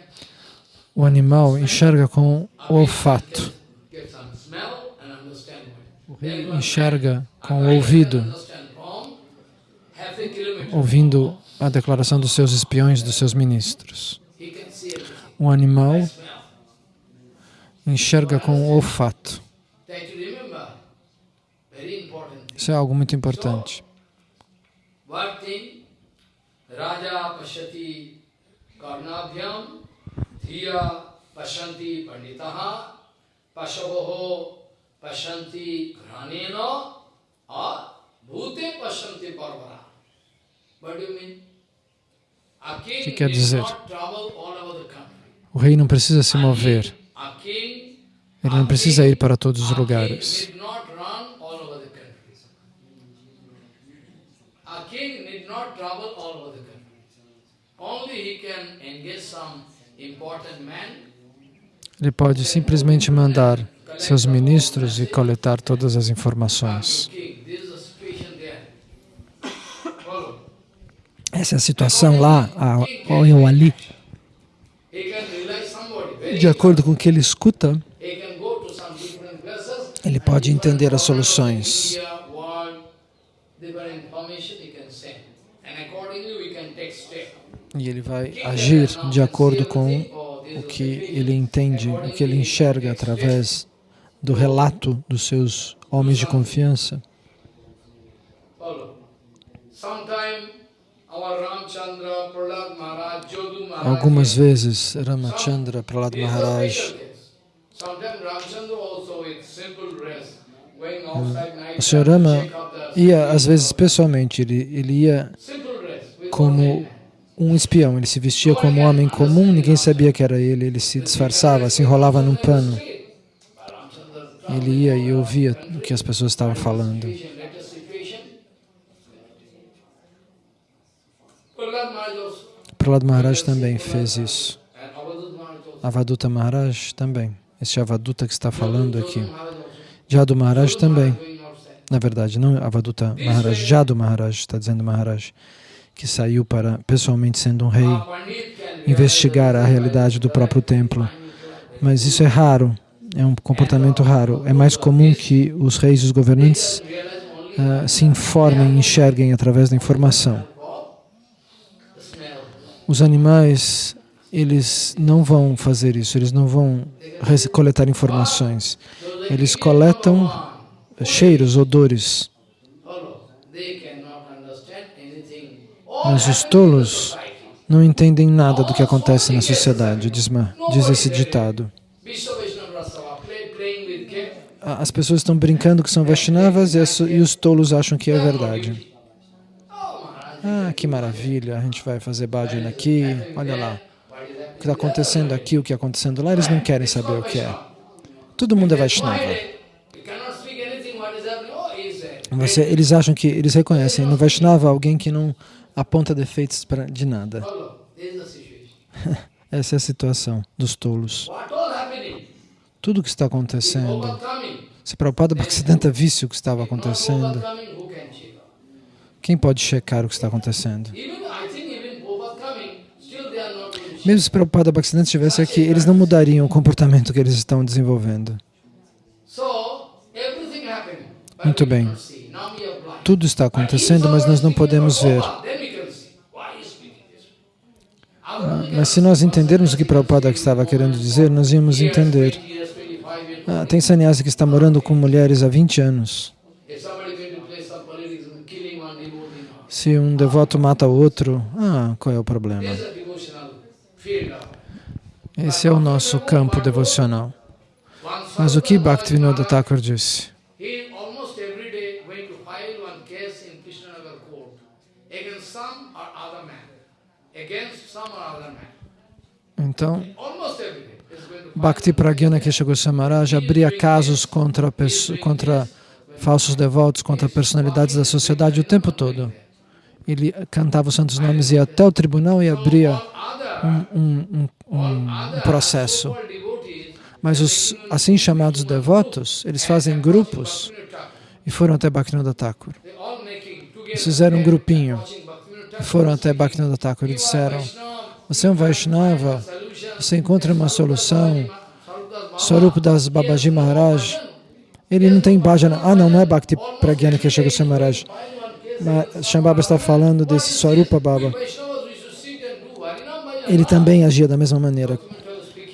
O animal enxerga com o olfato. O rei enxerga com o ouvido, ouvindo a declaração dos seus espiões, dos seus ministros. O animal enxerga com o olfato. Isso é algo muito importante. Raja Pashyati Karnabhyam, Dhiya Pashanti Panditaha, Pashavoho Pashanti Granena, or Bhute Pashanti Parvara. What do you mean? A king que quer dizer? O rei não precisa se mover, ele não precisa ir para todos os lugares. Ele pode simplesmente mandar seus ministros e coletar todas as informações. Essa é a situação lá, ou ali. De acordo com o que ele escuta, ele pode entender as soluções. E ele vai agir de acordo com o que ele entende, o que ele enxerga através do relato dos seus homens de confiança. Algumas vezes Ramachandra are Maharaj. O Sr. Rama ia, às vezes, pessoalmente, ele, ele ia como. Um espião, ele se vestia como um homem comum, ninguém sabia que era ele, ele se disfarçava, se enrolava num pano. Ele ia e ouvia o que as pessoas estavam falando. Prahlad Maharaj também fez isso. Avaduta Maharaj também. esse Avaduta que está falando aqui. Jadu Maharaj também. Na verdade, não Avaduta Maharaj, Jadu Maharaj, está dizendo Maharaj, que saiu para, pessoalmente sendo um rei, investigar a realidade do próprio templo. Mas isso é raro, é um comportamento raro. É mais comum que os reis e os governantes uh, se informem, enxerguem através da informação. Os animais, eles não vão fazer isso, eles não vão coletar informações. Eles coletam cheiros, odores. Mas os tolos não entendem nada do que acontece na sociedade, diz, diz esse ditado. As pessoas estão brincando que são Vaishnavas e os tolos acham que é verdade. Ah, que maravilha, a gente vai fazer bhajan aqui, olha lá. O que está acontecendo aqui, o que está acontecendo lá, eles não querem saber o que é. Todo mundo é Vaishnava. Você, eles acham que, eles reconhecem no Vaishnava alguém que não aponta defeitos pra, de nada. <laughs> Essa é a situação dos tolos. Tudo o que está acontecendo, se Prabhupada Bhaktisiddhanta visse o que estava acontecendo, quem pode checar o que está acontecendo? Mesmo se Prabhupada Bhaktisiddhanta estivesse aqui, eles não mudariam o comportamento que eles estão desenvolvendo. Muito bem. Tudo está acontecendo, mas nós não podemos ver. Mas se nós entendermos o que Prabhupada estava querendo dizer, nós íamos entender. Ah, tem sannyasi que está morando com mulheres há 20 anos. Se um devoto mata outro, ah, qual é o problema? Esse é o nosso campo devocional. Mas o que Bhaktivinoda Thakur disse? Então, Bhakti Pragyana Kesha Maharaj abria casos contra, contra falsos devotos, contra personalidades da sociedade o tempo todo. ele cantava os santos nomes, ia até o tribunal e abria um, um, um, um processo. Mas os assim chamados devotos, eles fazem grupos e foram até Bhaktivinoda Thakur. Eles fizeram um grupinho. e foram até Bhaktivinoda Thakur e disseram você é um Vaishnava, você encontra uma solução. Swarup das Babaji Maharaj, ele não tem bhajana. Ah, não, não é Bhakti Pragyana que chegou a Maharaj. Shambhava está falando desse Swarupa Baba. Ele também agia da mesma maneira.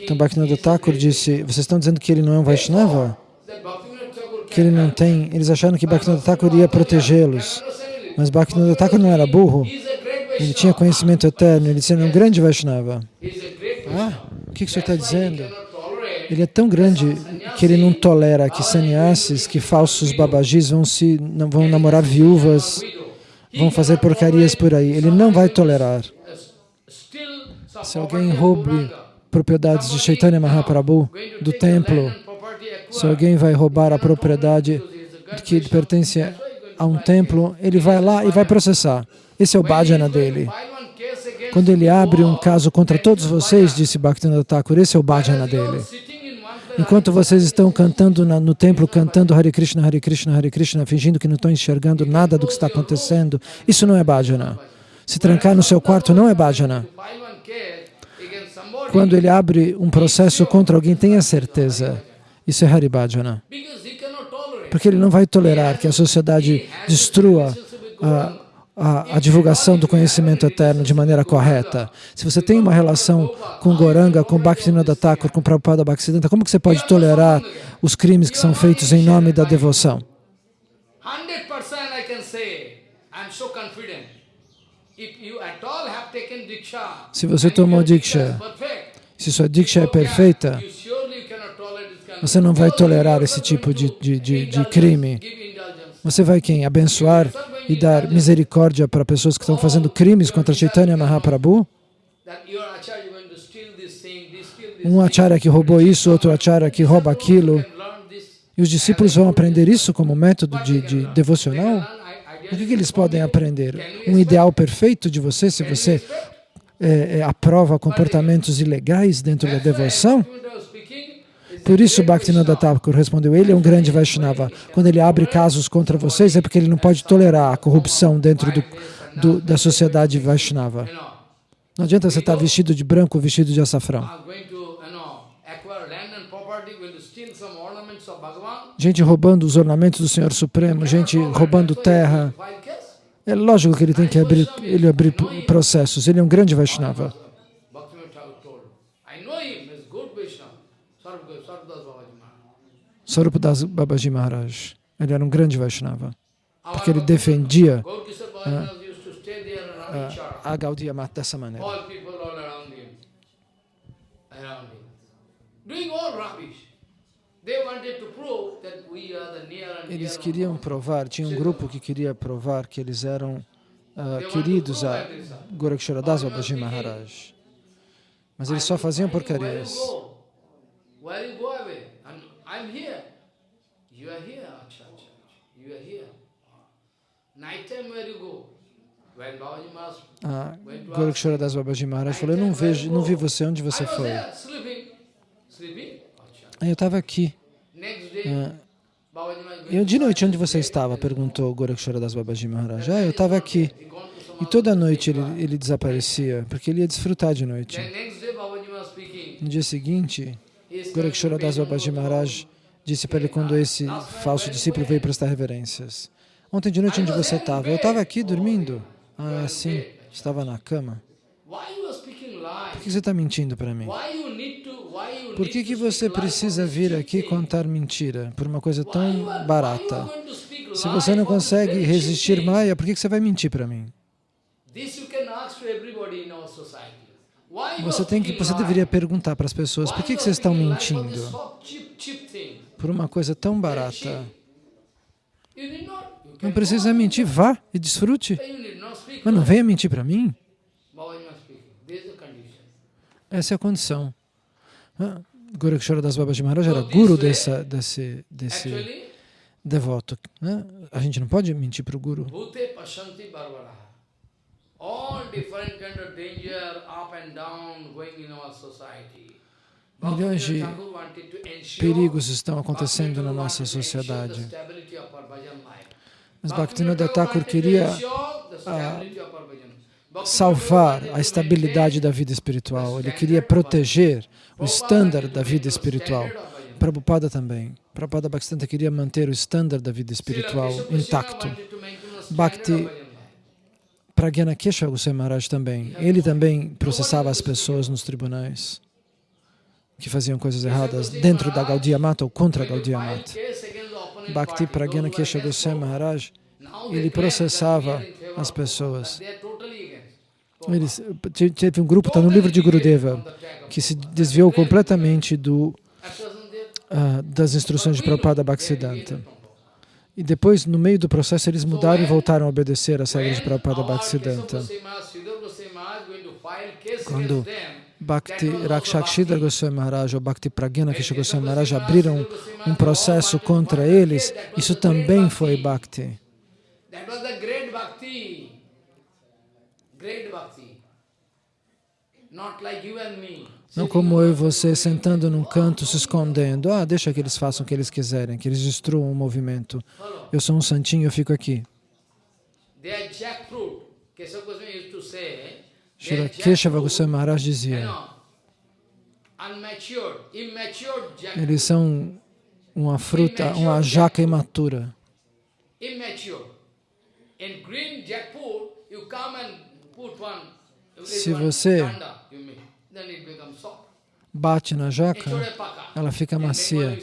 Então Bhaktivinoda Thakur disse, vocês estão dizendo que ele não é um Vaishnava? Que ele não tem... Eles acharam que Bhaktivinoda Thakur ia protegê-los. Mas Bhaktivinoda Thakur não era burro. Ele tinha conhecimento eterno. Ele é um grande Vaishnava. Ah, o que, que o senhor está dizendo? Ele é tão grande que ele não tolera que sannyasis, que falsos babajis vão, se, vão namorar viúvas, vão fazer porcarias por aí. Ele não vai tolerar. Se alguém roube propriedades de Chaitanya Mahaprabhu, do templo, se alguém vai roubar a propriedade que pertence a um templo, ele vai lá e vai processar. Esse é o bhajana dele. Quando ele abre um caso contra todos vocês, disse Bhaktivinoda Thakur, esse é o bhajana dele. Enquanto vocês estão cantando na, no templo, cantando Hare Krishna, Hare Krishna, Hare Krishna, fingindo que não estão enxergando nada do que está acontecendo, isso não é bhajana. Se trancar no seu quarto não é bhajana. Quando ele abre um processo contra alguém, tenha certeza, isso é Hari Bhajana. Porque ele não vai tolerar que a sociedade destrua a, a, a, divulgação do conhecimento eterno de maneira correta. Se você tem uma relação com Goranga, com Bhaktivinoda Thakur, com Prabhupada Bhaktisiddhanta, como que você pode tolerar os crimes que são feitos em nome da devoção? Se você tomou Diksha, se sua Diksha é perfeita, você não vai tolerar esse tipo de, de, de, de crime. Você vai quem? Abençoar e dar misericórdia para pessoas que estão fazendo crimes contra Chaitanya Mahaprabhu? Um acharya que roubou isso, outro acharya que rouba aquilo. E os discípulos vão aprender isso como método de, de devocional? O que, que, eles podem aprender? Um ideal perfeito de você, se você é, é, aprova comportamentos ilegais dentro da devoção? Por isso Bhaktivinoda Thakur respondeu, ele é um grande Vaishnava. Quando ele abre casos contra vocês é porque ele não pode tolerar a corrupção dentro do, do, da sociedade Vaishnava. Não adianta você estar vestido de branco ou vestido de açafrão. Bhagavan. Gente roubando os ornamentos do Senhor Supremo, gente roubando terra. É lógico que ele tem que abrir, ele abrir processos. Ele é um grande Vaishnava. Bhaktivinoda Thakur told. I know him, he's good Vaishnava. Sarvdas Sarvdas Babaji Maharaj. Sarupadas Babaji Maharaj. Ele era um grande Vaishnava. Porque ele defendia around each other. a Gaudiya Mata dessa maneira. Eles queriam provar, tinha um grupo que queria provar que eles eram ah, to queridos a. Goraksharadas Babaji Maharaj. Mas eles só faziam porcarias. Where you go away? I'm here. You are here. Acha, acha, acha. You are here. Night time where you go? When Babaji Maharaj Ah, Goraksharadas Babaji Maharaj falou, eu não vejo, não vi você onde você foi. eu estava aqui. Ah, Babaji Maharaj E de noite, onde você estava? Perguntou Goraksharadas Babaji Maharaj. Ah, eu estava aqui. E toda noite ele, ele desaparecia, porque ele ia desfrutar de noite. No dia seguinte, He is Goraksharadas Babaji Maharaj disse para ele quando esse falso discípulo veio prestar reverências. Ontem de noite, onde você estava? Eu estava aqui dormindo. Ah, sim. Estava na cama. Por que você está mentindo para mim? Por que, que você precisa vir aqui contar mentira por uma coisa tão barata? Se você não consegue resistir? Maia, por que que você vai mentir para mim? Você tem que, você deveria perguntar para as pessoas por que, que vocês estão mentindo por uma coisa tão barata. Não precisa mentir, vá e desfrute. Mas não venha mentir para mim. Essa é a condição. Ah, Goraksharadas Babaji Maharaj era guru dessa, desse, desse devoto. né? A gente não pode mentir para o guru. Milhões de Perigos estão acontecendo na nossa sociedade. Mas Bhaktivinoda Thakur queria. Bhaktivinoda salvar a estabilidade da vida espiritual. Ele queria proteger o estándar da vida espiritual. Prabhupada também. Prabhupada Bhaktisiddhanta queria manter o estándar da vida espiritual intacto. Bhakti Pragyana Kesha Goswami Maharaj também. Ele também processava as pessoas nos tribunais que faziam coisas erradas dentro da Gaudiya Mata ou contra a Gaudiya Mata. Bhakti Pragyana Kesha Goswami Maharaj, ele processava as pessoas. Eles, te- teve um grupo, está no livro de Gurudeva, que se desviou completamente do, ah, das instruções de Prabhupada Bhaktisiddhanta. E depois, no meio do processo, eles mudaram e voltaram a obedecer as regras de Prabhupada Bhaktisiddhanta. Quando Bhakti Rakshakshidhar Goswami Maharaj ou Bhakti Pragyana Kesha Goswami Maharaj abriram um processo contra eles, isso também foi bhakti. Great bhakti. Not like you and me. Não como eu e você sentando num canto se escondendo. Ah, deixa que eles façam o que eles quiserem, que eles destruam o movimento. Eu sou um santinho, eu fico aqui. Keshava Goswami Maharaj dizia, eles são uma fruta, uma jaca imatura. Immature. In green jackfruit, you come and put one, you Se você-. Bate na jaca, ela fica macia.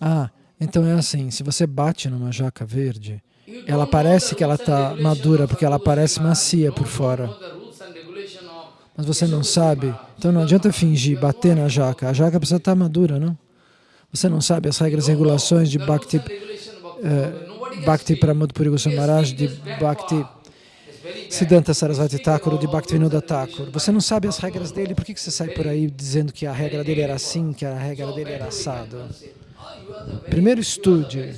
Ah, então é assim, se você bate numa jaca verde, ela parece que ela está madura porque ela parece macia por fora. Mas você não sabe, então não adianta fingir, bater na jaca. A jaca precisa estar madura, não? Você não sabe as regras e regulações de Bhakti, eh, Bhakti Pramod Puri Maharaj, de Bhakti Siddhanta Sarasvati Thakur de Bhaktivinoda Thakur. Você não sabe as regras dele, por que que você sai por aí dizendo que a regra dele era assim, que a regra dele era assado? Primeiro estude.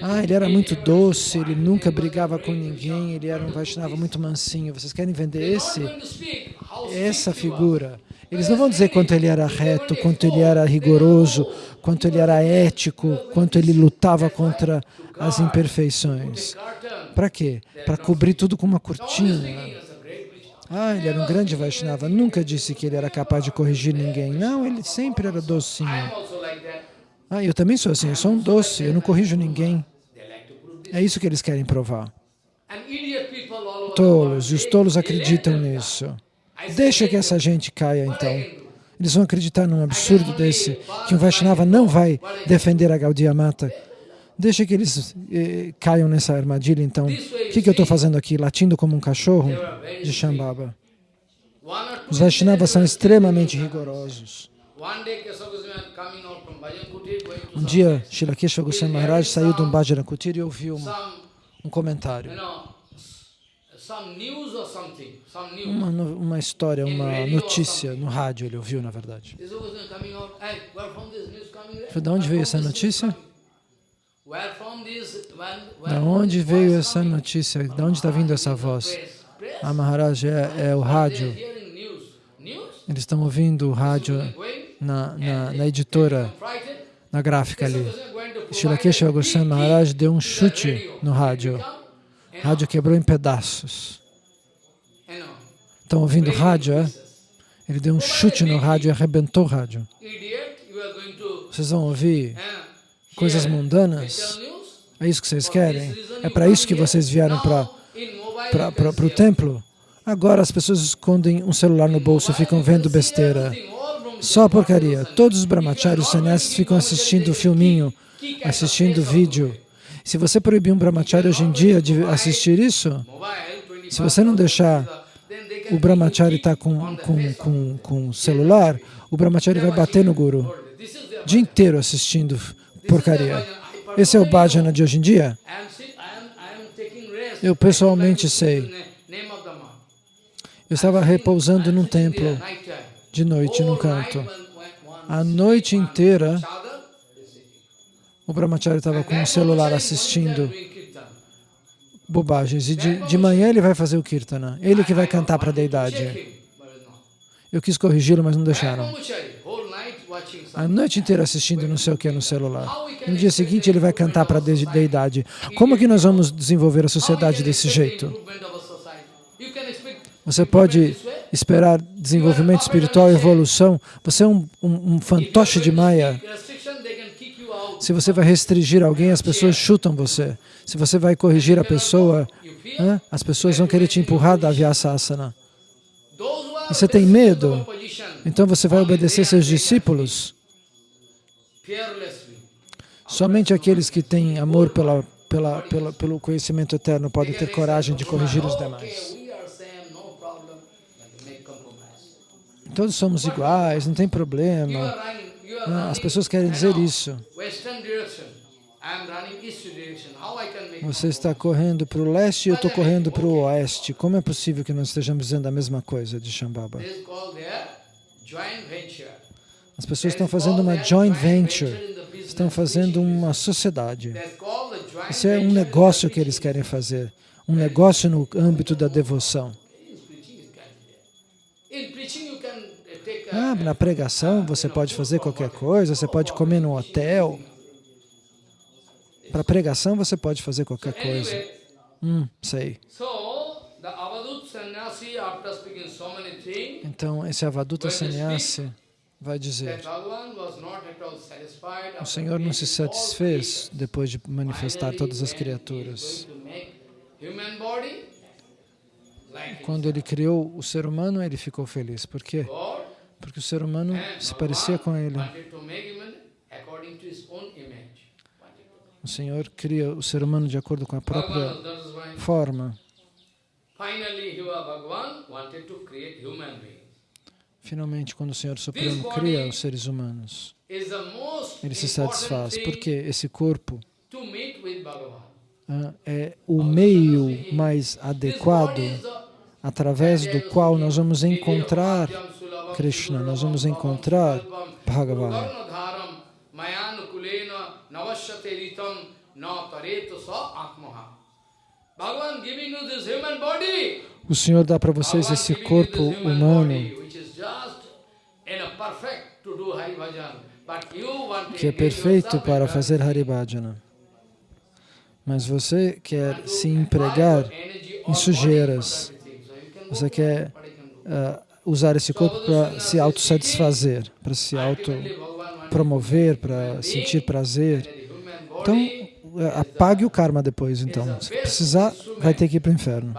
Ah, ele era muito doce, ele nunca brigava com ninguém, ele era um Vaishnava muito mansinho. Vocês querem vender esse, essa figura? Eles não vão dizer quanto ele era reto, quanto ele era rigoroso, quanto ele era ético, quanto ele lutava contra as imperfeições. Para quê? Para cobrir tudo com uma cortina. Ah, ele era um grande Vaishnava. Nunca disse que ele era capaz de corrigir ninguém. Não, ele sempre era docinho. Ah, eu também sou assim, eu sou um doce, eu não corrijo ninguém. É isso que eles querem provar. Tolos, e os tolos acreditam nisso. Deixa que essa gente caia, então. Eles vão acreditar num absurdo desse, que um Vaishnava não vai defender a Gaudiya Mata. Deixa que eles eh, caiam nessa armadilha, então. O que, que eu estou fazendo aqui? Latindo como um cachorro? De Shambhava. Os Vaishnavas são extremamente rigorosos. Um dia, Srila Keshava Goswami Maharaj saiu de um Bhajana Kutir e ouviu um, um comentário. Uma, uma história, uma notícia no rádio, ele ouviu, na verdade. De onde veio essa notícia? Da onde veio essa notícia? Da onde está vindo essa voz? Ah, Maharaj, é, é o rádio. Eles estão ouvindo o rádio na, na, na editora, na gráfica ali. Shilakeshava Goswami Maharaj deu um chute no rádio. O rádio quebrou em pedaços. Estão ouvindo rádio, é? Ele deu um chute no rádio e arrebentou o rádio. Vocês vão ouvir coisas mundanas? É isso que vocês querem? É para isso que vocês vieram para o templo? Agora as pessoas escondem um celular no bolso e ficam vendo besteira. Só porcaria. Todos os brahmacharis sannyasis ficam assistindo filminho, assistindo vídeo. Se você proibir um brahmachari hoje em dia de assistir isso, se você não deixar o brahmachari estar tá com, com, com, com celular, o brahmachari vai bater no guru. O dia inteiro assistindo porcaria. Esse é o bhajana de hoje em dia? Eu pessoalmente sei. Eu estava repousando num templo de noite num canto. A noite inteira o brahmachari estava com o celular assistindo bobagens. E de, de manhã ele vai fazer o kirtana. Ele que vai cantar para a deidade. Eu quis corrigi-lo, mas não deixaram. A noite inteira assistindo não sei o que no celular. No dia seguinte ele vai cantar para a deidade. Como que nós vamos desenvolver a sociedade desse jeito? Você pode esperar desenvolvimento espiritual, evolução. Você é um, um, um fantoche de Maya. Se você vai restringir alguém, as pessoas chutam você. Se você vai corrigir a pessoa, as pessoas vão querer te empurrar da Vyasasana. E você tem medo, então você vai obedecer seus discípulos. Somente aqueles que têm amor pela, pela, pela, pelo conhecimento eterno podem ter coragem de corrigir os demais. Todos somos iguais, não tem problema. As pessoas querem dizer isso. Você está correndo para o leste e eu estou correndo para o oeste. Como é possível que nós estejamos dizendo a mesma coisa de Shambhava? As pessoas estão fazendo uma joint venture, estão fazendo uma sociedade. Isso é um negócio que eles querem fazer, um negócio no âmbito da devoção. Ah, na pregação você pode fazer qualquer coisa, você pode comer no hotel. Para pregação você pode fazer qualquer coisa. Hum, sei. Então, esse Avaduta Sannyasi vai dizer, o Senhor não se satisfez depois de manifestar todas as criaturas. Quando ele criou o ser humano, ele ficou feliz. Por quê? Porque o ser humano se parecia com ele. O Senhor cria o ser humano de acordo com a própria forma. Finalmente, quando o Senhor Supremo cria os seres humanos, ele se satisfaz, porque esse corpo ah, é o meio mais adequado através do qual nós vamos encontrar Krishna, nós vamos encontrar Bhagavan. O Senhor dá para vocês esse corpo humano. que é perfeito para fazer Haribhajana. Mas você quer se empregar em sujeiras. Você quer uh, usar esse corpo para se autossatisfazer, para se autopromover, para sentir prazer. Então, uh, apague o karma depois, então. Se precisar, vai ter que ir para o inferno.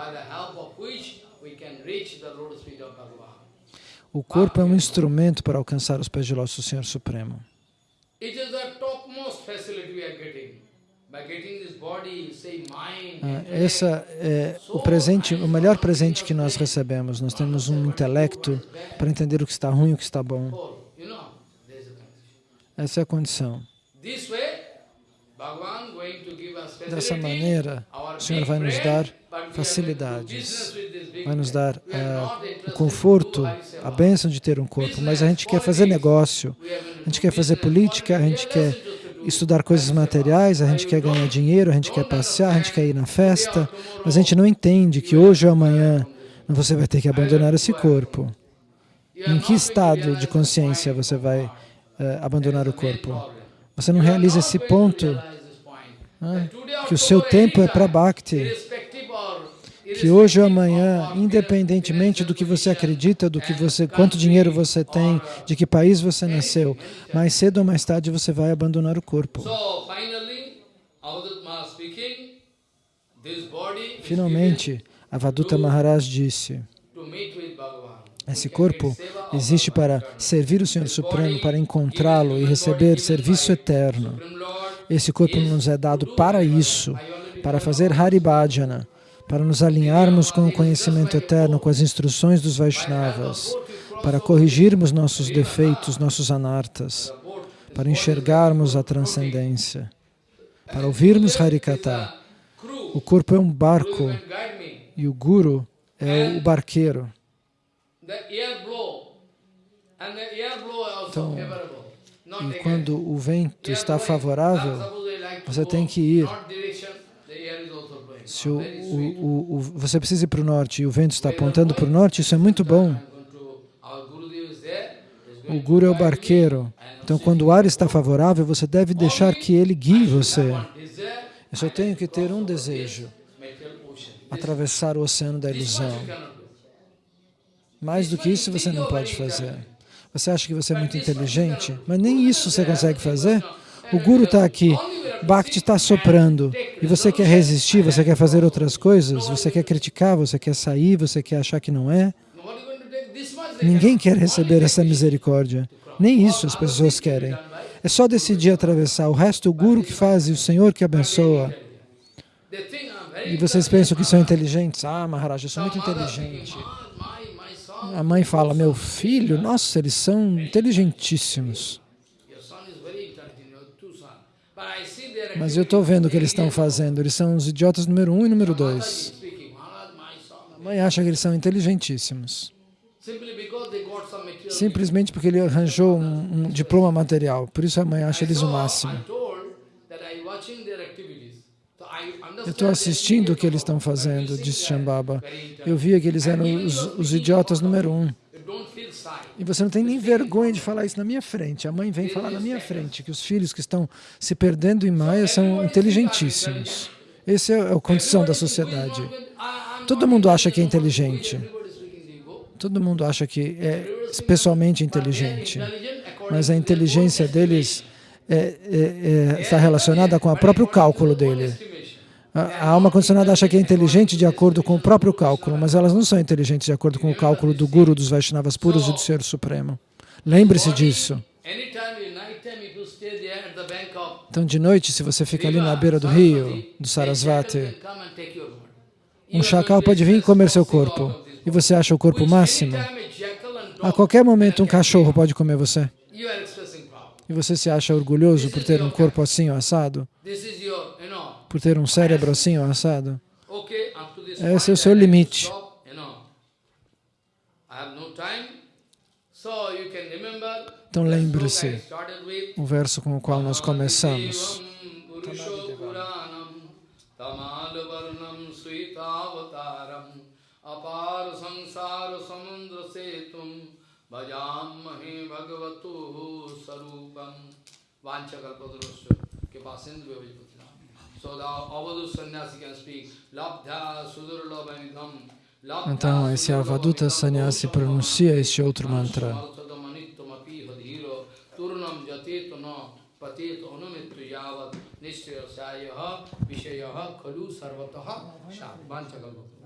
O corpo é um instrumento para alcançar os pés de do Senhor Supremo. Ah, essa é o presente, o melhor presente que nós recebemos. Nós temos um intelecto para entender o que está ruim e o que está bom. Essa é a condição. Dessa maneira, o Senhor vai nos dar facilidades, vai nos dar uh, o conforto, a bênção de ter um corpo, mas a gente quer fazer negócio, a gente quer fazer política, a gente quer estudar coisas materiais, a gente quer ganhar dinheiro, a gente quer passear, a gente quer ir na festa, mas a gente não entende que hoje ou amanhã você vai ter que abandonar esse corpo. Em que estado de consciência você vai uh, abandonar o corpo? Você não realiza esse ponto, né? que o seu tempo é para Bhakti, que hoje ou amanhã, independentemente do que você acredita, do que você, quanto dinheiro você tem, de que país você nasceu, mais cedo ou mais tarde você vai abandonar o corpo. Finalmente, Avaduta Maharaj disse, esse corpo existe para servir o Senhor Supremo, para encontrá-lo e receber serviço eterno. Esse corpo nos é dado para isso, para fazer Haribhajana, para nos alinharmos com o conhecimento eterno, com as instruções dos Vaishnavas, para corrigirmos nossos defeitos, nossos anartas, para enxergarmos a transcendência, para ouvirmos Harikata. O corpo é um barco e o Guru é o barqueiro. Então, e quando o vento está favorável, você tem que ir. Se o, o, o, você precisa ir para o norte e o vento está apontando para o norte, isso é muito bom. O Guru é o barqueiro. Então, quando o ar está favorável, você deve deixar que ele guie você. Eu só tenho que ter um desejo, atravessar o oceano da ilusão. Mais do que isso você não pode fazer. Você acha que você é muito inteligente, mas nem isso você consegue fazer. O Guru está aqui, Bhakti está soprando, e você quer resistir, você quer fazer outras coisas, você quer criticar, você quer sair, você quer achar que não é. Ninguém quer receber essa misericórdia. Nem isso as pessoas querem. É só decidir atravessar. O resto o Guru que faz e o Senhor que abençoa. E vocês pensam que são inteligentes? Ah, Maharaj, eu sou muito inteligente. A mãe fala, meu filho, nossa, eles são inteligentíssimos. Mas eu estou vendo o que eles estão fazendo. Eles são os idiotas número um e número dois. A mãe acha que eles são inteligentíssimos. Simplesmente porque ele arranjou um, um diploma material. Por isso a mãe acha eles o máximo. Eu estou assistindo o que eles estão fazendo, disse Shambhava. Eu via que eles eram os, os idiotas número um. E você não tem nem vergonha de falar isso na minha frente. A mãe vem falar na minha frente que os filhos que estão se perdendo em Maya são inteligentíssimos. Essa é a condição da sociedade. Todo mundo acha que é inteligente. Todo mundo acha que é especialmente inteligente. Mas a inteligência deles é, é, é, está relacionada com o próprio cálculo dele. A alma condicionada acha que é inteligente de acordo com o próprio cálculo, mas elas não são inteligentes de acordo com o cálculo do Guru, dos Vaishnavas puros e do Senhor Supremo. Lembre-se disso. Então, de noite, se você fica ali na beira do rio, do Sarasvati, um chacal pode vir e comer seu corpo. E você acha o corpo máximo? A qualquer momento, um cachorro pode comer você. E você se acha orgulhoso por ter um corpo assim, assado? Por ter um cérebro assim ou assado. Esse é o seu limite. Então lembre-se o verso com o qual nós começamos. Vanchakalpadrosya Kipasindhu Vivajapatila Então, esse Avaduta Sannyasi pronuncia esse outro mantra. Nishya sayaha vishayaha khalu sarvataha shat. Vanchakalpatra.